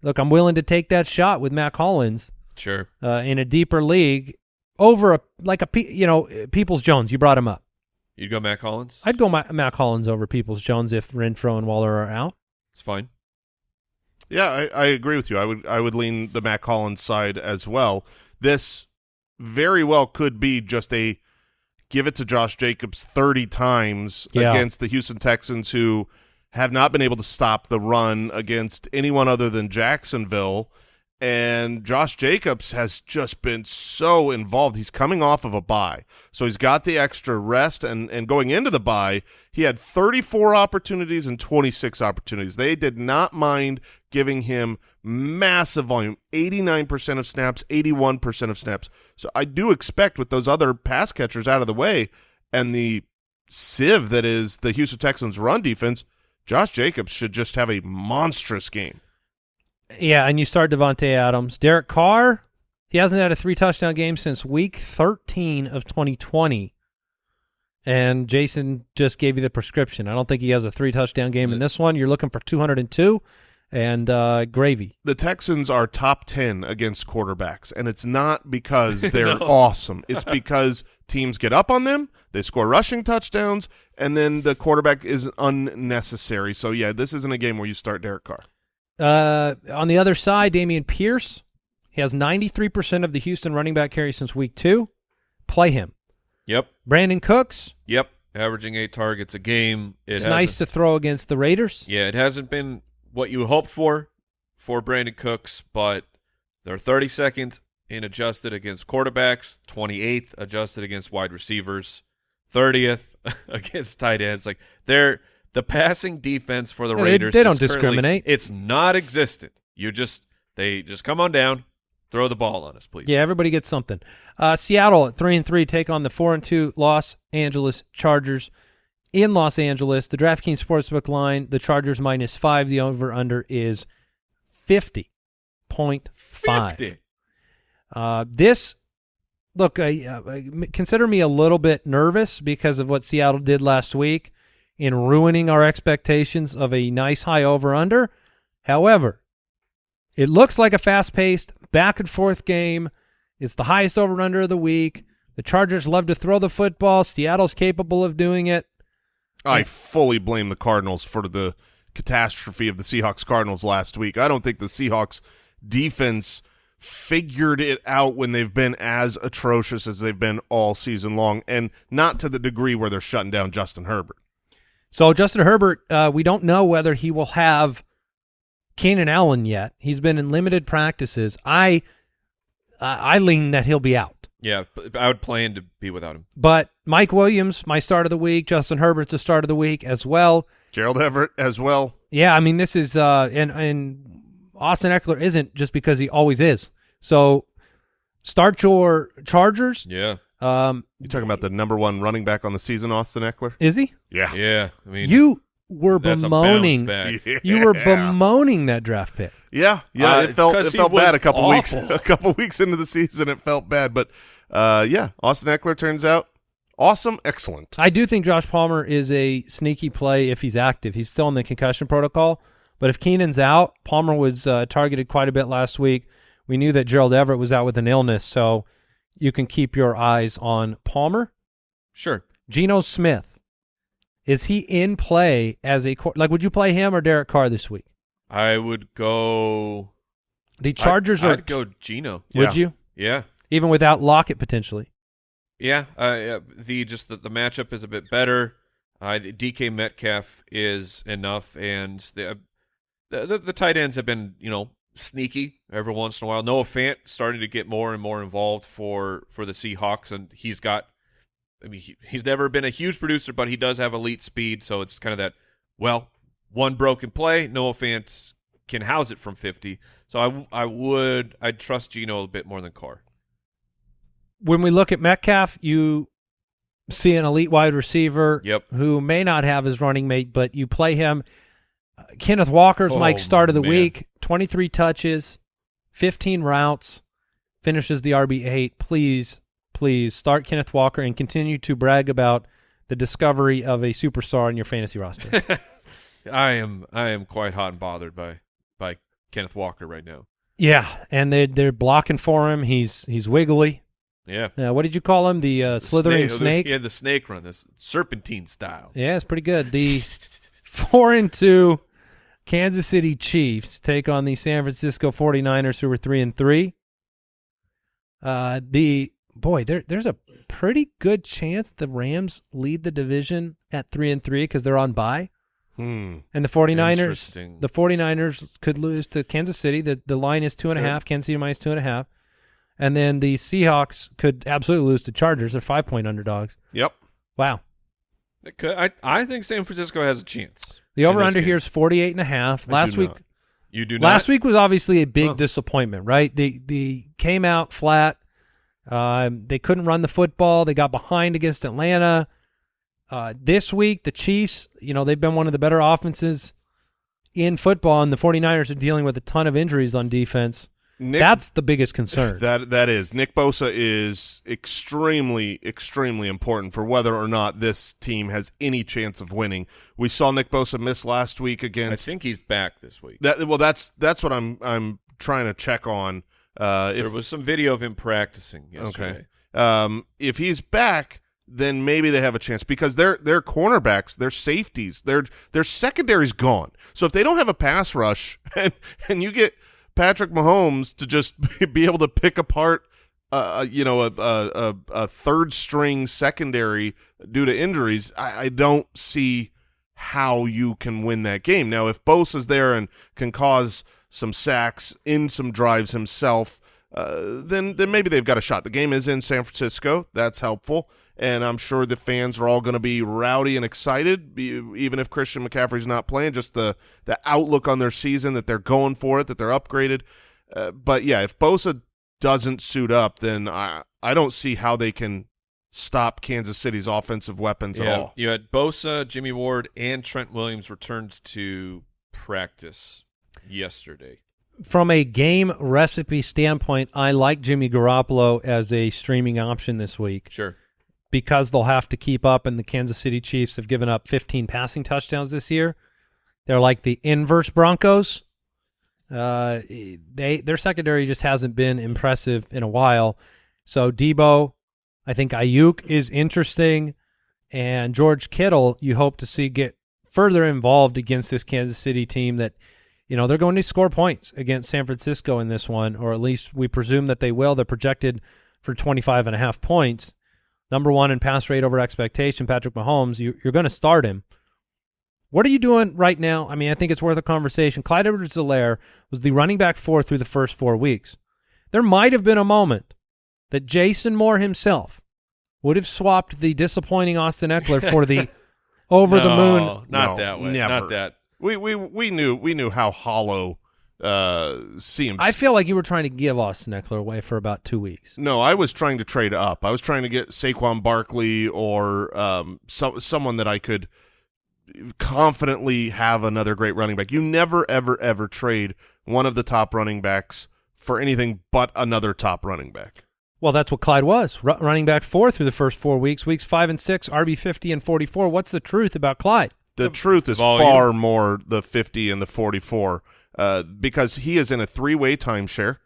look. I'm willing to take that shot with Mack Hollins Sure. uh, in a deeper league over a like a you know Peoples Jones. You brought him up. You'd go Mack Hollins. I'd go Ma- Mack Hollins over Peoples Jones if Renfrow and Waller are out. It's fine. Yeah, I, I agree with you. I would I would lean the Mack Hollins side as well. This very well could be just a give it to Josh Jacobs 30 times Yeah. against the Houston Texans who have not been able to stop the run against anyone other than Jacksonville. And Josh Jacobs has just been so involved. He's coming off of a bye. So he's got the extra rest and, and going into the bye, he had 34 opportunities and 26 opportunities. They did not mind giving him massive volume, 89% of snaps, 81% of snaps. So I do expect with those other pass catchers out of the way and the sieve that is the Houston Texans run defense, Josh Jacobs should just have a monstrous game. Yeah, and you start Davante Adams, Derek Carr. He hasn't had a three touchdown game since week 13 of 2020. And Jason just gave you the prescription. I don't think he has a three touchdown game in this one. You're looking for 202 and uh, gravy. the Texans are top 10 against quarterbacks, and it's not because they're No. awesome. It's because teams get up on them, they score rushing touchdowns, and then the quarterback is unnecessary. So, yeah, this isn't a game where you start Derek Carr. Uh, on the other side, Dameon Pierce. He has 93% of the Houston running back carry since week two. Play him. Yep. Brandin Cooks. Yep. Averaging eight targets a game. It it's nice to throw against the Raiders. Yeah, it hasn't been what you hoped for for Brandin Cooks, but they're 32nd in adjusted against quarterbacks, 28th adjusted against wide receivers, 30th against tight ends. Like they're the passing defense for the Yeah, Raiders. they is don't discriminate. It's not existent. You just they just come on down Throw the ball on us, please. Yeah, everybody gets something. Uh, Seattle at three and three take on the four and two Los Angeles Chargers in Los Angeles. The DraftKings Sportsbook line: the Chargers minus five. The over under is fifty point five. 50. Uh, this look, uh, consider me a little bit nervous because of what Seattle did last week in ruining our expectations of a nice high over under. However, it looks like a fast paced back and forth game. It's the highest over under of the week. The Chargers love to throw the football. Seattle's capable of doing it. I fully blame the Cardinals for the catastrophe of the Seahawks Cardinals last week. I don't think the Seahawks defense figured it out when they've been as atrocious as they've been all season long, and not to the degree where they're shutting down Justin Herbert. So Justin Herbert, uh, we don't know whether he will have Keenan Allen yet. He's been in limited practices. I I I lean that he'll be out. Yeah, I would plan to be without him. But Mike Williams, my start of the week. Justin Herbert's the start of the week as well. Gerald Everett as well. Yeah, I mean this is uh and and Austin Ekeler isn't just because he always is. So start your Chargers. Yeah. Um You talking about the number one running back on the season, Austin Ekeler? is he? Yeah. Yeah. I mean, You were that's a bounce bemoaning back. you were bemoaning that draft pick. Yeah, yeah, Uh, it felt it felt bad a couple weeks a couple weeks into the season. It felt bad, but uh, yeah, Austin Ekeler turns out awesome, excellent. I do think Josh Palmer is a sneaky play if he's active. He's still in the concussion protocol, but if Keenan's out, Palmer was uh, targeted quite a bit last week. We knew that Gerald Everett was out with an illness, so you can keep your eyes on Palmer. Sure. Geno Smith, is he in play as a like? Would you play him or Derek Carr this week? I would go. The Chargers I'd, are. I'd go Geno. Would Yeah. you Yeah. even without Lockett potentially? Yeah, uh, yeah, the just the, the matchup is a bit better. Uh, DK Metcalf is enough, and the, the the the tight ends have been you know sneaky every once in a while. Noah Fant starting to get more and more involved for for the Seahawks, and he's got. I mean, he, he's never been a huge producer, but he does have elite speed, so it's kind of that. Well, one broken play, Noah Fant can house it from fifty. So I I would I'd trust Geno a bit more than Carr. when we look at Metcalf, you see an elite wide receiver Yep. who may not have his running mate, but you play him. Uh, Kenneth Walker's Oh, Mike's start of the man. week, 23 touches, 15 routes, finishes the RB8. Please, please start Kenneth Walker and continue to brag about the discovery of a superstar in your fantasy roster. I am I am quite hot and bothered by by Kenneth Walker right now. yeah, and they're, they're blocking for him. He's he's wiggly. Yeah. Uh, what did you call him? The uh, The slithering snake? He had the snake run, this serpentine style. Yeah, it's pretty good. The four and two Kansas City Chiefs take on the San Francisco 49ers who were three and three. Uh the boy, there there's a pretty good chance the Rams lead the division at three and three because they're on bye. Hmm. And the 49ers the 49ers could lose to Kansas City. The the line is two and a half, Kansas City minus two and a half. And then the Seahawks could absolutely lose to Chargers. They're five point underdogs. Yep. Wow. It could- I I think San Francisco has a chance. The over under here is 48 and a half. I Last week not. You do not. Last week was obviously a big Huh. disappointment, right? They they came out flat. Um, they couldn't run the football. They got behind against Atlanta. Uh, this week, the Chiefs, you know, they've been one of the better offenses in football, and the 49ers are dealing with a ton of injuries on defense. Nick, That's the biggest concern. that that is Nick Bosa is extremely extremely important for whether or not this team has any chance of winning. We saw Nick Bosa miss last week against. I think he's back this week. that. Well, that's that's what I'm I'm trying to check on. Uh, if there was some video of him practicing yesterday. Okay. Um, if he's back, then maybe they have a chance because their their cornerbacks, their safeties, their their secondary's gone. So if they don't have a pass rush and and you get Patrick Mahomes to just be able to pick apart, uh, you know, a, a a a third string secondary due to injuries, I, I don't see how you can win that game. Now, if Bosa's there and can cause some sacks in some drives himself, uh, then then maybe they've got a shot. The game is in San Francisco. That's helpful. And I'm sure the fans are all going to be rowdy and excited, even if Christian McCaffrey's not playing. Just the the outlook on their season that they're going for it, that they're upgraded. Uh, but yeah, if Bosa doesn't suit up, then I I don't see how they can stop Kansas City's offensive weapons at all. You had Bosa, Jimmy Ward, and Trent Williams returned to practice yesterday. From a game recipe standpoint, I like Jimmy Garoppolo as a streaming option this week Sure. Because they'll have to keep up, and the Kansas City Chiefs have given up 15 passing touchdowns this year. They're like the inverse Broncos. Uh, they their secondary just hasn't been impressive in a while. So Debo, I think Ayuk is interesting, and George Kittle. You hope to see get further involved against this Kansas City team that, you know, they're going to score points against San Francisco in this one, or at least we presume that they will. They're projected for 25 and a half points. Number one in pass rate over expectation, Patrick Mahomes. You, you're going to start him. What are you doing right now? I mean, I think it's worth a conversation. Clyde Edwards-Helaire was the running back four through the first four weeks. There might have been a moment that Jason Moore himself would have swapped the disappointing Austin Ekeler for the over the No, moon. Not No, that way. never. Not that. We we we knew we knew how hollow uh seems. I feel like you were trying to give Austin Ekeler away for about two weeks. no, I was trying to trade up. I was trying to get Saquon Barkley or um some someone that I could confidently have another great running back. You never ever ever trade one of the top running backs for anything but another top running back. Well, that's what Clyde was, Ru running back four through the first four weeks. Weeks five and six, RB fifty and forty four. What's the truth about Clyde? The truth is volume. far more the 50 and the 44 uh, because he is in a three-way timeshare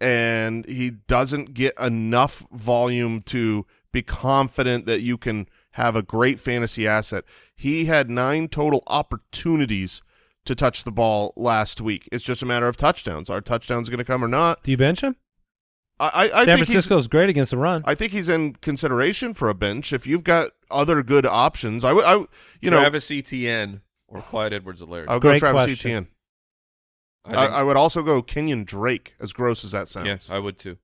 and he doesn't get enough volume to be confident that you can have a great fantasy asset. He had nine total opportunities to touch the ball last week. It's just a matter of touchdowns. Are touchdowns going to come or not? Do you bench him? I, I, I San think he's Francisco's great against the run. I think he's in consideration for a bench. If you've got other good options, I would, I, you know, Travis Etienne or Clyde Edwards-Helaire. I would go Great Travis question. Etienne. I I, think- I would also go Kenyan Drake, as gross as that sounds. yes, I would too.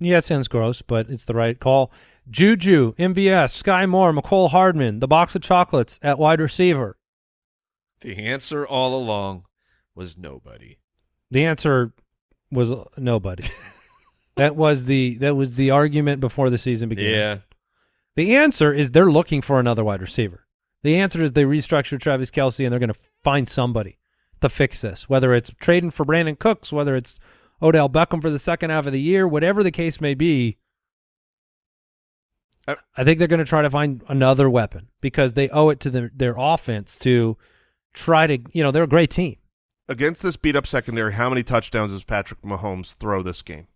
Yeah, it sounds gross, but it's the right call. Juju, MVS, Sky Moore, Mecole Hardman, the box of chocolates at wide receiver. The answer all along was nobody. The answer was uh, nobody. that was the that was the argument before the season began. Yeah. The answer is they're looking for another wide receiver. The answer is they restructured Travis Kelce and they're going to find somebody to fix this, whether it's trading for Brandin Cooks, whether it's Odell Beckham for the second half of the year, whatever the case may be. Uh, I think they're going to try to find another weapon because they owe it to their, their offense to try to, you know, they're a great team. Against this beat up secondary, how many touchdowns does Patrick Mahomes throw this game?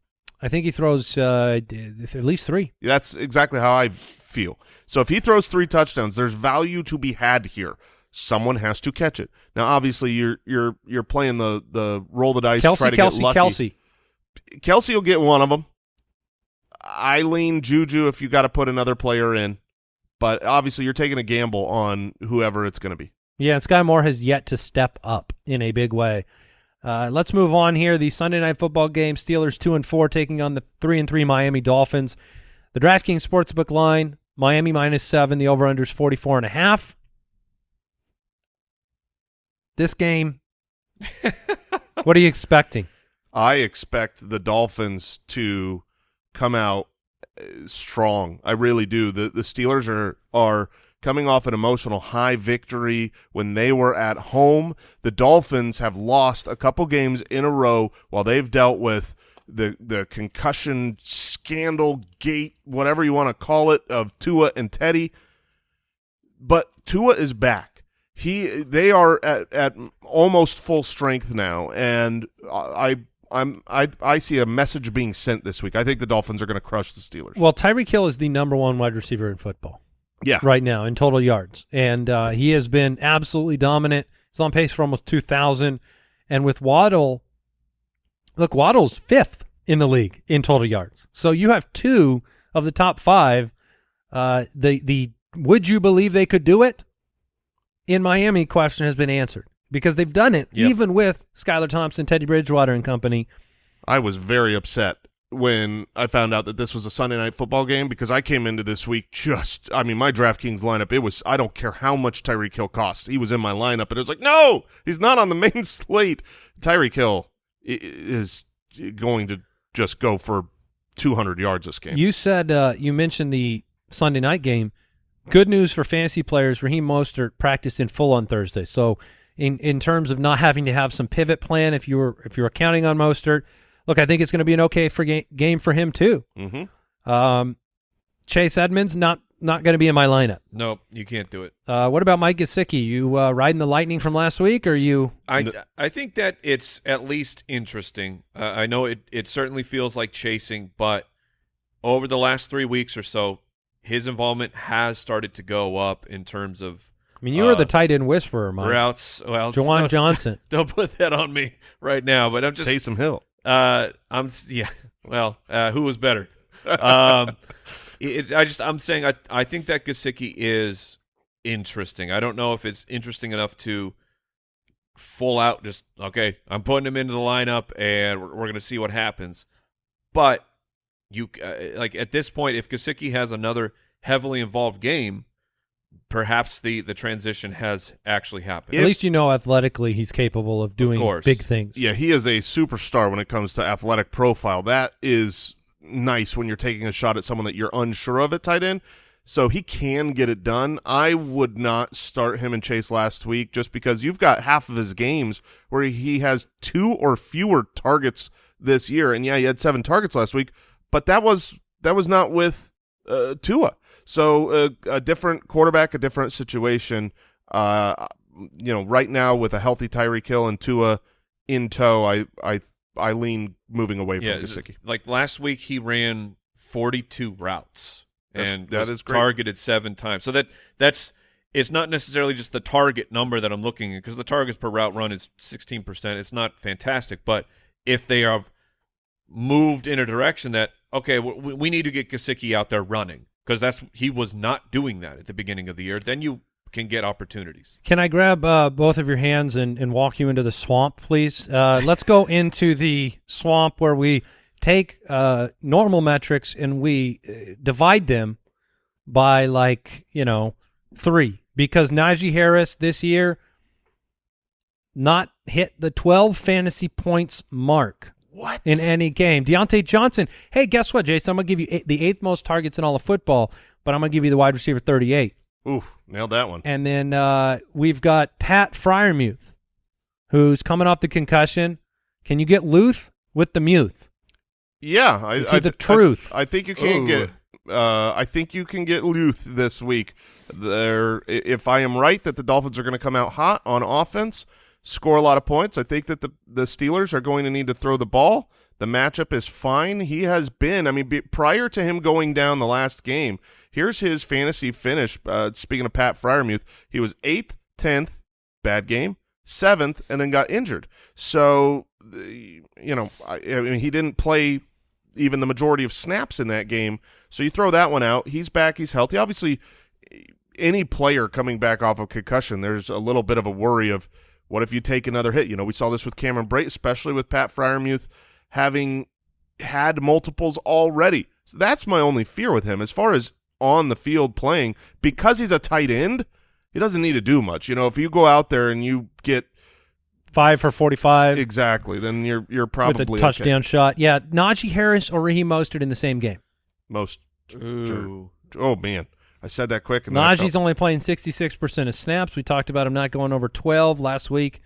I think he throws uh, at least three. That's exactly how I feel. So if he throws three touchdowns, there's value to be had here. Someone has to catch it. Now, obviously, you're you're you're playing the the roll the dice, Kelce, try to Kelce, get lucky. Kelce. Kelce will get one of them. I lean Juju if you got to put another player in, but obviously you're taking a gamble on whoever it's going to be. Yeah, Sky Moore has yet to step up in a big way. Uh, let's move on here. The Sunday night football game: Steelers two and four taking on the three and three Miami Dolphins. The DraftKings sportsbook line: Miami minus seven. The over/under is forty four and a half. This game, what are you expecting? I expect the Dolphins to come out uh, strong. I really do. The the Steelers are are coming off an emotional high victory when they were at home. The Dolphins have lost a couple games in a row while they've dealt with the the concussion scandal gate, whatever you want to call it, of Tua and Teddy. But Tua is back. He they are at, at almost full strength now, and I I'm I I see a message being sent this week. I think the Dolphins are going to crush the Steelers. Well, Tyreek Hill is the number one wide receiver in football. Yeah, right now in total yards, and uh, he has been absolutely dominant. He's on pace for almost two thousand, and with Waddle, look, Waddle's fifth in the league in total yards. So you have two of the top five. Uh, the the would you believe they could do it? In Miami, question has been answered because they've done it Yep. even with Skylar Thompson, Teddy Bridgewater, and company. I was very upset when I found out that this was a Sunday night football game because I came into this week just I mean my DraftKings lineup it was I don't care how much Tyreek Hill costs. He was in my lineup and it was like, "No, he's not on the main slate." Tyreek Hill is going to just go for 200 yards this game. You said uh, you mentioned the Sunday night game. Good news for fantasy players. Raheem Mostert practiced in full on Thursday. So in in terms of not having to have some pivot plan, if you were if you were counting on Mostert, look, I think it's going to be an okay for ga- game for him too. mm-hmm. Um, Chase Edmonds not not going to be in my lineup. Nope, you can't do it. Uh, what about Mike Gesicki? You uh, riding the lightning from last week, or you? I I think that it's at least interesting. Uh, I know it it certainly feels like chasing, but over the last three weeks or so, his involvement has started to go up in terms of I mean, you were Uh, the tight end whisperer, Mike. routes. Well, Juwan no, Johnson. Don't put that on me right now. But I'm just Taysom Hill. Uh, I'm yeah. Well, uh, who was better? Um, it, I just I'm saying I I think that Gesicki is interesting. I don't know if it's interesting enough to full out just okay. I'm putting him into the lineup and we're, we're going to see what happens. But you uh, like at this point, if Gesicki has another heavily involved game, perhaps the the transition has actually happened. At least you know athletically he's capable of doing course. big things. Yeah, he is a superstar when it comes to athletic profile. That is nice when you're taking a shot at someone that you're unsure of at tight end. So he can get it done. I would not start him and Chase last week just because you've got half of his games where he has two or fewer targets this year. And yeah, he had seven targets last week, but that was that was not with uh, Tua. So uh, a different quarterback, a different situation. Uh, you know, right now with a healthy Tyreek Hill and Tua in tow, I I I lean moving away from yeah, Gesicki. like last week he ran 42 routes That's- and that is great. targeted seven times. So that that's it's not necessarily just the target number that I'm looking at because the targets per route run is 16%. It's not fantastic, but if they have moved in a direction that okay, we, we need to get Gesicki out there running because that's he was not doing that at the beginning of the year, then you can get opportunities. Can I grab uh, both of your hands and, and walk you into the swamp, please? Uh, let's go into the swamp where we take uh, normal metrics and we uh, divide them by like you know three because Najee Harris this year not hit the 12 fantasy points mark What in any game. Diontae Johnson, hey, guess what, Jason? I'm going to give you eight, the eighth most targets in all of football, but I'm going to give you the wide receiver 38. Ooh, nailed that one. And then uh, we've got Pat Freiermuth, who's coming off the concussion. Can you get Luth with the Muth? Yeah, I, Is he I, the I- truth? I, think you can Ooh. get. Uh, I think you can get Luth this week. There, if I am right that the Dolphins are going to come out hot on offense, score a lot of points. I think that the the Steelers are going to need to throw the ball. The matchup is fine. He has been. I mean, be, prior to him going down the last game, here's his fantasy finish. Uh, speaking of Pat Freiermuth, he was eighth, tenth, bad game, seventh, and then got injured. So, you know, I, I mean, he didn't play even the majority of snaps in that game. So you throw that one out. He's back. He's healthy. Obviously, any player coming back off of concussion, there's a little bit of a worry of what if you take another hit. You know, we saw this with Cameron Brate, especially with Pat Freiermuth having had multiples already. So that's my only fear with him as far as on the field playing because he's a tight end. He doesn't need to do much. You know, if you go out there and you get Five for 45 exactly, then you're you're with probably a okay. touchdown shot. Yeah, Najee Harris or Raheem Mostert in the same game. Most. Ooh. Oh man, I said that quick. And Najee's felt- only playing 66% of snaps. We talked about him not going over 12 last week.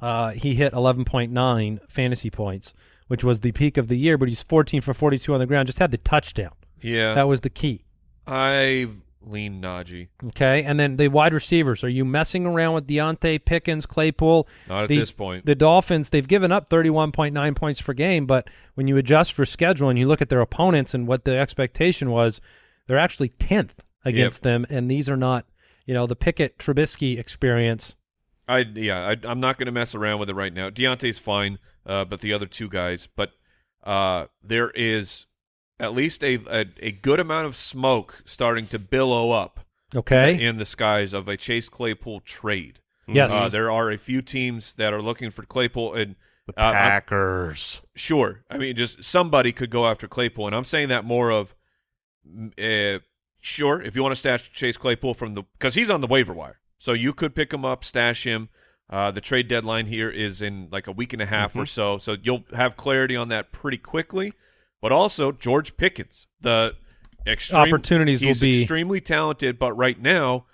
Uh, he hit 11.9 fantasy points, which was the peak of the year, but he's 14 for 42 on the ground. Just had the touchdown. Yeah. That was the key. I lean Najee. Okay, and then the wide receivers. Are you messing around with Diontae Pickens, Claypool? Not at the, this point. The Dolphins, they've given up 31.9 points per game, but when you adjust for schedule and you look at their opponents and what the expectation was, they're actually 10th against them, and these are not, you know, the Pickett Trubisky experience. I yeah, I, I'm not going to mess around with it right now. Diontae's fine, uh, but the other two guys, but uh, there is at least a, a a good amount of smoke starting to billow up Okay. in the skies of a Chase Claypool trade. yes. Uh, there are a few teams that are looking for Claypool, and the uh, I'm- Packers. Sure. I mean, just somebody could go after Claypool, and I'm saying that more of, uh, sure, if you want to stash Chase Claypool from the because he's on the waiver wire, so you could pick him up, stash him. Uh, the trade deadline here is in like a week and a half or so, so you'll have clarity on that pretty quickly. but also George Pickens. The extreme, Opportunities will be- extremely talented, but right now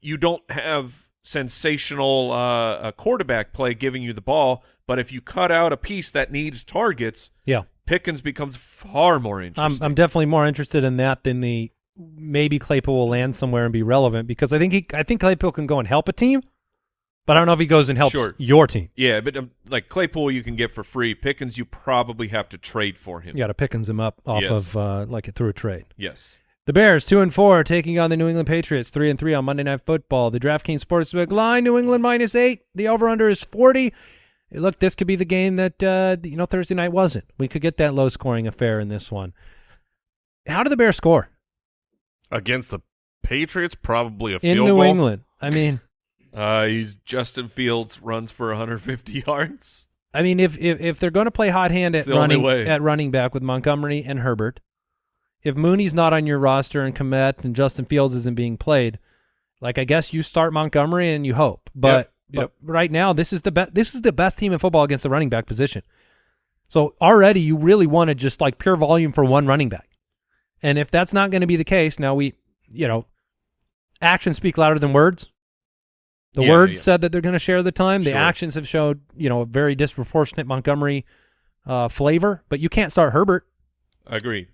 you don't have sensational uh, quarterback play giving you the ball. But if you cut out a piece that needs targets, Yeah. Pickens becomes far more I'm interesting. I'm definitely more interested in that than the maybe Claypool will land somewhere and be relevant because I think he I think Claypool can go and help a team, but I don't know if he goes and helps Sure. your team. yeah, but um, like Claypool, you can get for free. Pickens, you probably have to trade for him. You got to Pickens him up off Yes. of uh, like through a trade. Yes. The Bears two and four taking on the New England Patriots three and three on Monday Night Football. The DraftKings Sportsbook line New England minus eight. The over under is forty. Look, this could be the game that uh, you know Thursday night wasn't. We could get that low scoring affair in this one. How do the Bears score Against the Patriots, probably a in field New goal. England? I mean, Uh, he's Justin Fields runs for 150 yards. I mean, if if, if they're going to play hot hand at running way. at running back with Montgomery and Herbert, if Mooney's not on your roster and Kmet and Justin Fields isn't being played, like I guess you start Montgomery and you hope. But Yep, but right now this is the best this is the best team in football against the running back position. So already you really want to just like pure volume for one running back. And if that's not going to be the case, now we you know actions speak louder than words. The Yeah, words yeah. said that they're going to share the time. The Sure. actions have showed, you know, a very disproportionate Montgomery uh, flavor. But you can't start Herbert. I agree.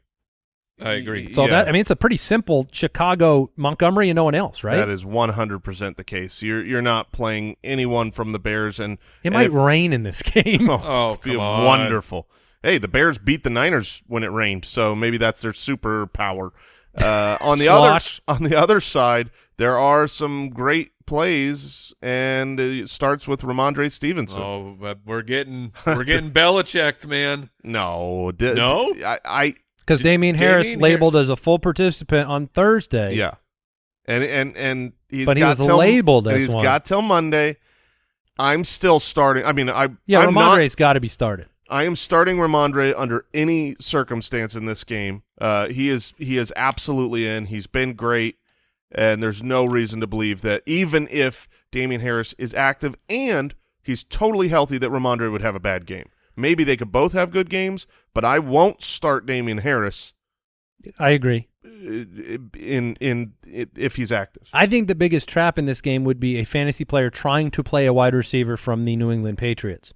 I agree. So Yeah. that I mean, it's a pretty simple Chicago Montgomery and no one else, right? That is 100% the case. You're you're not playing anyone from the Bears, and it and might if- rain in this game. Oh, Oh, it'd be come on. wonderful. Hey, the Bears beat the Niners when it rained, so maybe that's their superpower. Uh, on the Slosh. other on the other side, there are some great plays, and it starts with Rhamondre Stevenson. Oh, but we're getting we're getting Belichicked, man. No, di- No? I, I Because Damien Harris Damien labeled Harris. as a full participant on Thursday. yeah, and and and he's But he got was till, labeled and as he's one. got till Monday. I'm still starting. I mean, I Yeah, I'm not, Rhamondre's got to be started. I am starting Rhamondre under any circumstance in this game. Uh, he is he is absolutely in. He's been great, and there's no reason to believe that even if Damien Harris is active and he's totally healthy, that Rhamondre would have a bad game. Maybe they could both have good games, but I won't start Damien Harris I agree. uh, in in if he's active. I think the biggest trap in this game would be a fantasy player trying to play a wide receiver from the New England Patriots.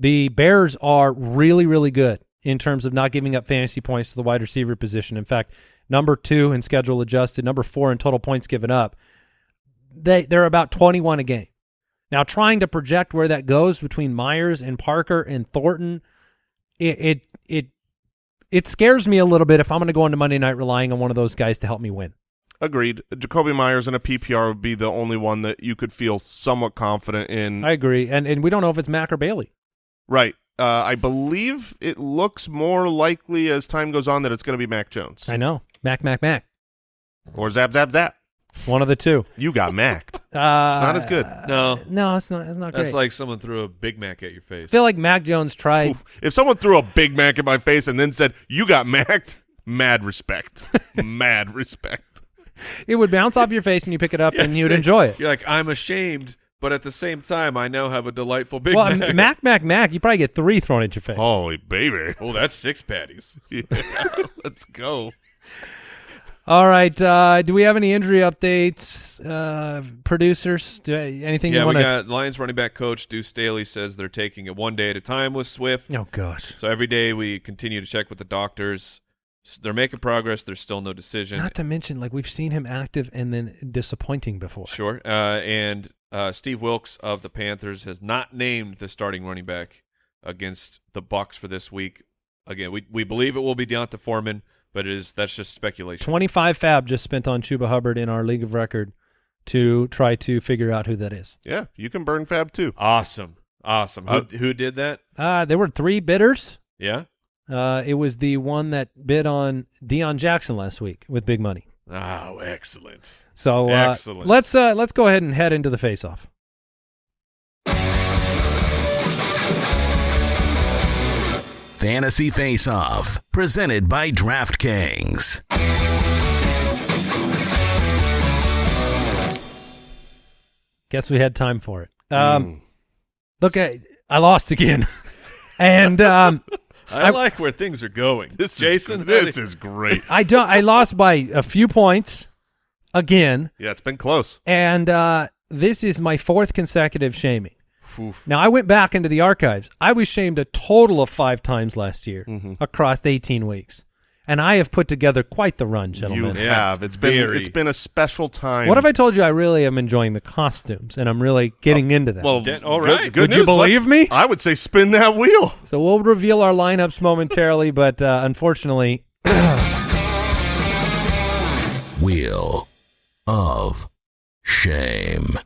The Bears are really, really good in terms of not giving up fantasy points to the wide receiver position. In fact, number two in schedule adjusted, number four in total points given up. They they're about twenty one a game. Now, trying to project where that goes between Meyers and Parker and Thornton, it it it, it scares me a little bit if I'm going to go into Monday night relying on one of those guys to help me win. Agreed. Jakobi Meyers in a PPR would be the only one that you could feel somewhat confident in. I agree, and and we don't know if it's Mack or Bailey. Right. Uh, I believe it looks more likely as time goes on that it's going to be Mac Jones I know Mac, Mac, Mac. or Zap Zap Zap. One of the two. You got macked. Uh, not as good. No, No, it's not. It's not that's great. like someone threw a Big Mac at your face. I face. feel like Mac Jones tried. Oof. If someone threw a Big Mac at my face and then said you got macked, mad respect, mad respect. It would bounce off your face and you pick it up Yeah, and you'd say- enjoy it. You're like, I'm ashamed, but at the same time, I now have a delightful Big well, Mac. Mac, Mac, Mac. You probably get three thrown at your face. Holy baby. Oh, that's six patties. Yeah, let's go. All right. Uh, do we have any injury updates, uh, producers? Do, anything yeah, you we want to? got Lions running back coach Deuce Staley says they're taking it one day at a time with Swift. Oh gosh. So every day we continue to check with the doctors. S- They're making progress. There's still no decision. Not to mention, like we've seen him active and then disappointing before. Sure. Uh, and uh, Steve Wilks of the Panthers has not named the starting running back against the Bucks for this week. Again, we we believe it will be D'Onta Foreman, but it is that's just speculation. Twenty-five fab just spent on Chuba Hubbard in our league of record to try to figure out who that is. Yeah, you can burn Fab too. Awesome, awesome. Who, Uh, who did that? Uh, there were three bidders. Yeah. Uh, it was the one that bid on Deon Jackson last week with big money. Oh, excellent. So uh, Excellent. let's uh, let's go ahead and head into the face-off. Fantasy Face Off, presented by DraftKings. Guess we had time for it. Um, Mm. Look, I, I lost again, and um, I, like where things are going. This Jason, is this is great. I don't. I lost by a few points again, Yeah, it's been close. and uh, this is my fourth consecutive shaming. Oof. Now I went back into the archives. I was shamed a total of five times last year Mm-hmm. across 18 weeks, and I have put together quite the run, gentlemen. Yeah, have. it's It's been very- it's been a special time. What if I told you I really am enjoying the costumes and I'm really getting into that? Well, Then- all good- good Would you believe Let's- me? I would say spin that wheel. so we'll reveal our lineups momentarily, but uh, unfortunately, Wheel of Shame.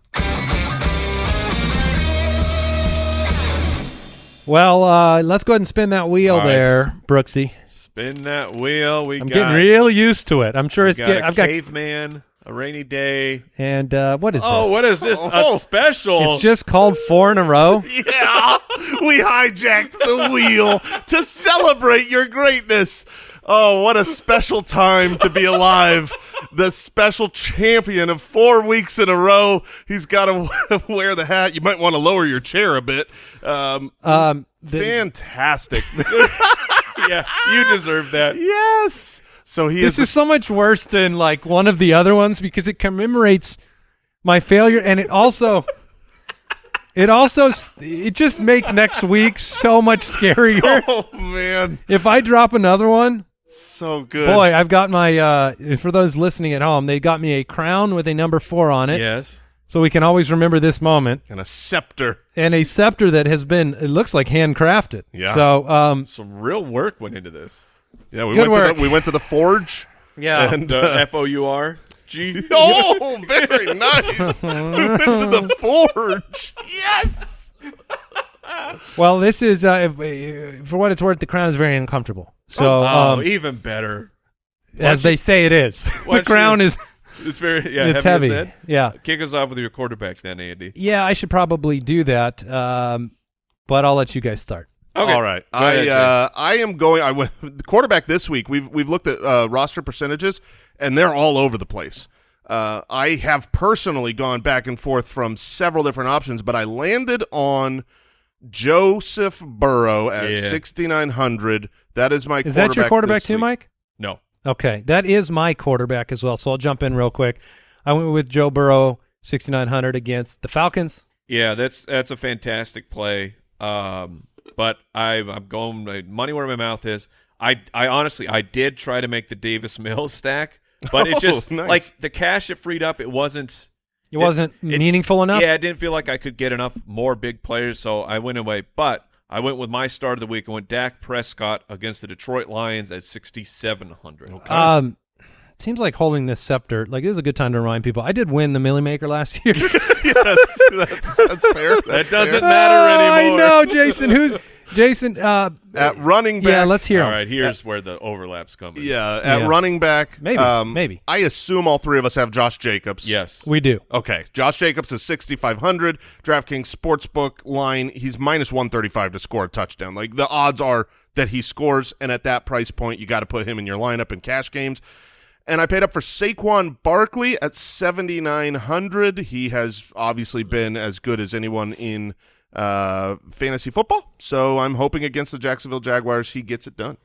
well, uh, let's go ahead and spin that wheel All right. there, Brooksy. Spin that wheel. We I'm got, getting real used to it. I'm sure we it's got get, a I've got caveman, a rainy day. and uh, what is this? Oh, this? what is this? Oh. A special. It's just called four in a row. Yeah, we hijacked the wheel to celebrate your greatness. Oh, what a special time to be alive. The special champion of four weeks in a row. He's got to wear the hat. You might want to lower your chair a bit. Um, Um, the- fantastic. yeah, you deserve that. yes. So he this is. is so much worse than like one of the other ones because it commemorates my failure, and it also. It also it just makes next week so much scarier. oh man, If I drop another one, so good. boy, I've got my uh for those listening at home, they got me a crown with a number 4 on it. Yes. So we can always remember this moment and a scepter. and a scepter that has been it looks like handcrafted. Yeah. So um Some real work went into this. Yeah, we Good went to the we went to the forge. yeah. And The uh, F O U R G. oh, very nice. we went to the forge. Yes. well, this is uh if- for what it's worth the crown is very uncomfortable. So Oh, um, even better. as they say it is. the crown you- is It's very yeah. it's heavy. heavy. as. Yeah. Kick us off with your quarterback then, Andy. Yeah, I should probably do that. Um but I'll let you guys start. Okay. All right. Go I Jay. uh, I am going. I went the quarterback this week. We've we've looked at uh, roster percentages, and they're all over the place. Uh, I have personally gone back and forth from several different options, but I landed on Joseph Burrow at Yeah. sixty nine hundred. That is my. Is that your quarterback too, week. Mike? no. Okay, that is my quarterback as well. So I'll jump in real quick. I went with Joe Burrow, 6900 against the Falcons. Yeah, that's that's a fantastic play. Um, but I, I'm going money where my mouth is. I, I honestly, I did try to make the Davis Mills stack, but it Oh, just nice. like the cash it freed up. It wasn't. It wasn't it- meaningful enough. Yeah, I didn't feel like I could get enough more big players, so I went away. But I went with my start of the week. I went Dak Prescott against the Detroit Lions at 6,700. Um, seems like holding this scepter. Like this is a good time to remind people. I did win the Milly Maker last year. yes, that's, that's fair. That doesn't fair. matter Oh, anymore. I know, Jason. Who's Jason? Uh, At running back, yeah, let's hear All him. right, here's where the overlaps come in. Yeah, at Yeah. running back, Maybe, um, maybe. I assume all three of us have Josh Jacobs. Yes. We do. Okay, Josh Jacobs is 6,500. DraftKings Sportsbook line, he's minus 135 to score a touchdown. Like, the odds are that he scores, and at that price point, you got to put him in your lineup in cash games. And I paid up for Saquon Barkley at 7,900. He has obviously been as good as anyone in uh, fantasy football. So I'm hoping against the Jacksonville Jaguars, he gets it done.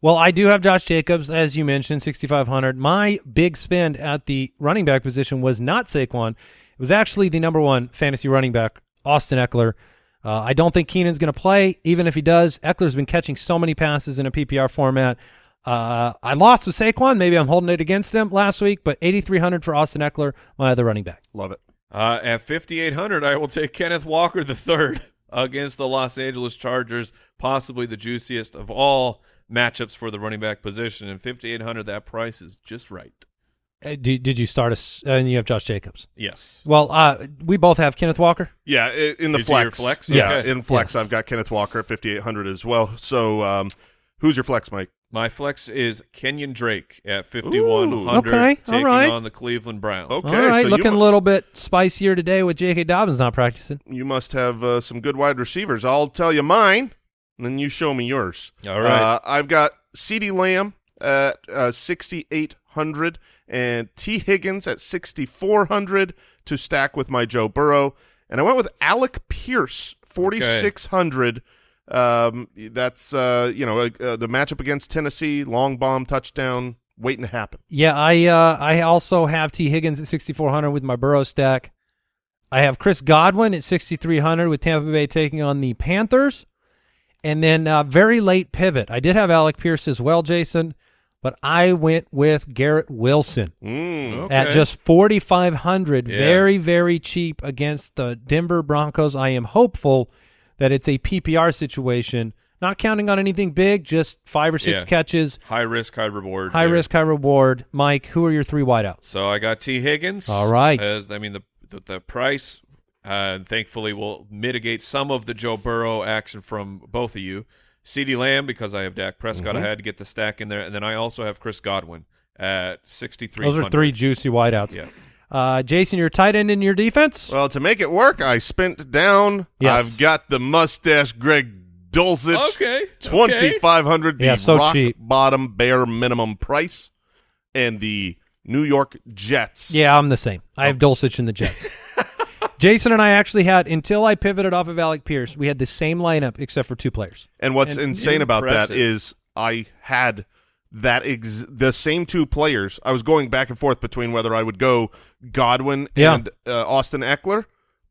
Well, I do have Josh Jacobs, as you mentioned, 6,500. My big spend at the running back position was not Saquon. It was actually the number one fantasy running back, Austin Ekeler. Uh, I don't think Keenan's going to play. Even if he does, Ekeler's been catching so many passes in a PPR format. Uh, I lost with Saquon. Maybe I'm holding it against him last week, but 8,300 for Austin Ekeler, my other running back. Love it. Uh, at 5,800, I will take Kenneth Walker III against the Los Angeles Chargers, possibly the juiciest of all matchups for the running back position. And 5,800, that price is just right. Uh, did, did you start us? Uh, and you have Josh Jacobs. Yes. Well, uh, we both have Kenneth Walker. Yeah, in the Is he your flex. flex? Yeah, Okay. in flex, Yes. I've got Kenneth Walker at 5,800 as well. So um, who's your flex, Mike? My flex is Kenyan Drake at 5,100, okay, taking right. on the Cleveland Browns. Okay, All right, so looking a little bit spicier today with J.K. Dobbins not practicing. you must have uh, some good wide receivers. I'll tell you mine, and then you show me yours. All right. Uh, I've got CeeDee Lamb at uh, 6,800 and Tee Higgins at 6,400 to stack with my Joe Burrow. And I went with Alec Pierce, 4,600 Um, that's uh, you know uh, uh, the matchup against Tennessee, long bomb touchdown, waiting to happen. Yeah, I uh, I also have Tee Higgins at 6400 with my Burrow stack. I have Chris Godwin at 6300 with Tampa Bay taking on the Panthers, and then uh, very late pivot. I did have Alec Pierce as well, Jason, but I went with Garrett Wilson Mm. Okay. at just 4500 Yeah. very very cheap against the Denver Broncos. I am hopeful that it's a PPR situation, not counting on anything big, just five or six Yeah. catches, High risk, high reward. high here. risk, high reward. Mike, who are your three wideouts? So I got Tee Higgins. All right. As I mean the the, the price, uh, thankfully will mitigate some of the Joe Burrow action from both of you. CeeDee Lamb because I have Dak Prescott. Mm-hmm. I had to get the stack in there, and then I also have Chris Godwin at sixty three. Those are three juicy wideouts. Yeah. Uh, Jason, your tight end in your defense? Well, to make it work, I spent down. Yes. I've got the mustache Greg Dulcich. Okay. Twenty five hundred, the Yeah, so rock cheap. bottom bare minimum price, and the New York Jets. yeah, I'm the same. I have Dulcich in the Jets. Jason and I actually had, until I pivoted off of Alec Pierce, we had the same lineup except for two players. And what's And- insane about that is I had that ex- the same two players. I was going back and forth between whether I would go Godwin Yeah. and uh, Austin Ekeler,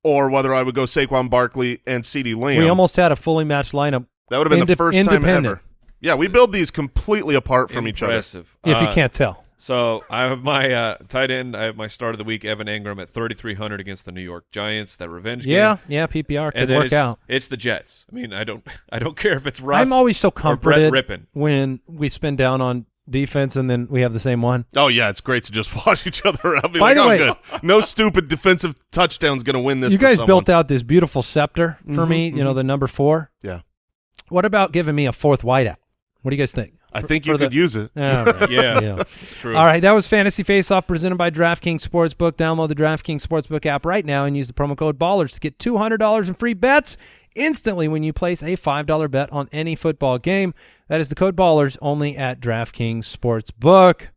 or whether I would go Saquon Barkley and CeeDee Lamb. We almost had a fully matched lineup, that would have been the first time ever. Yeah, we build these completely apart from each other. Impressive. if you Uh, can't tell. So I have my uh, tight end. I have my start of the week, Evan Engram at 3,300 against the New York Giants. That revenge game. Yeah, yeah, PPR and could then work it's, out. It's the Jets. I mean, I don't, I don't care if it's Russ. I'm always so or Brett comforted Rypien. when we spin down on defense and then we have the same one. Oh yeah, it's great to just watch each other out. Be By like, the oh, way- good. No stupid defensive touchdown's going to win this. you for guys someone. built out this beautiful scepter for Mhm, me, you know, mhm. the number four. Yeah, What about giving me a fourth wideout? What do you guys think? I think you for the- could use it. All right. Yeah. It's true. All right, that was Fantasy Face Off presented by DraftKings Sportsbook. Download the DraftKings Sportsbook app right now and use the promo code BALLERS to get $200 in free bets instantly when you place a $5 bet on any football game. That is the code BALLERS only at DraftKings Sportsbook.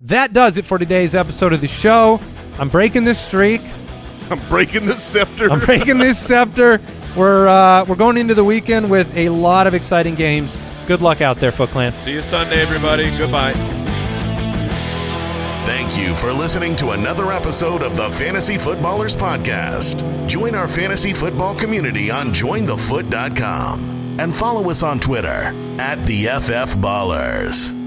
That does it for today's episode of the show. I'm breaking this streak. I'm breaking this scepter. I'm breaking this scepter. We're uh, we're going into the weekend with a lot of exciting games. Good luck out there, Foot Clan. See you Sunday, everybody. Goodbye. Thank you for listening to another episode of the Fantasy Footballers Podcast. Join our fantasy football community on jointhefoot.com and follow us on Twitter at the FF Ballers.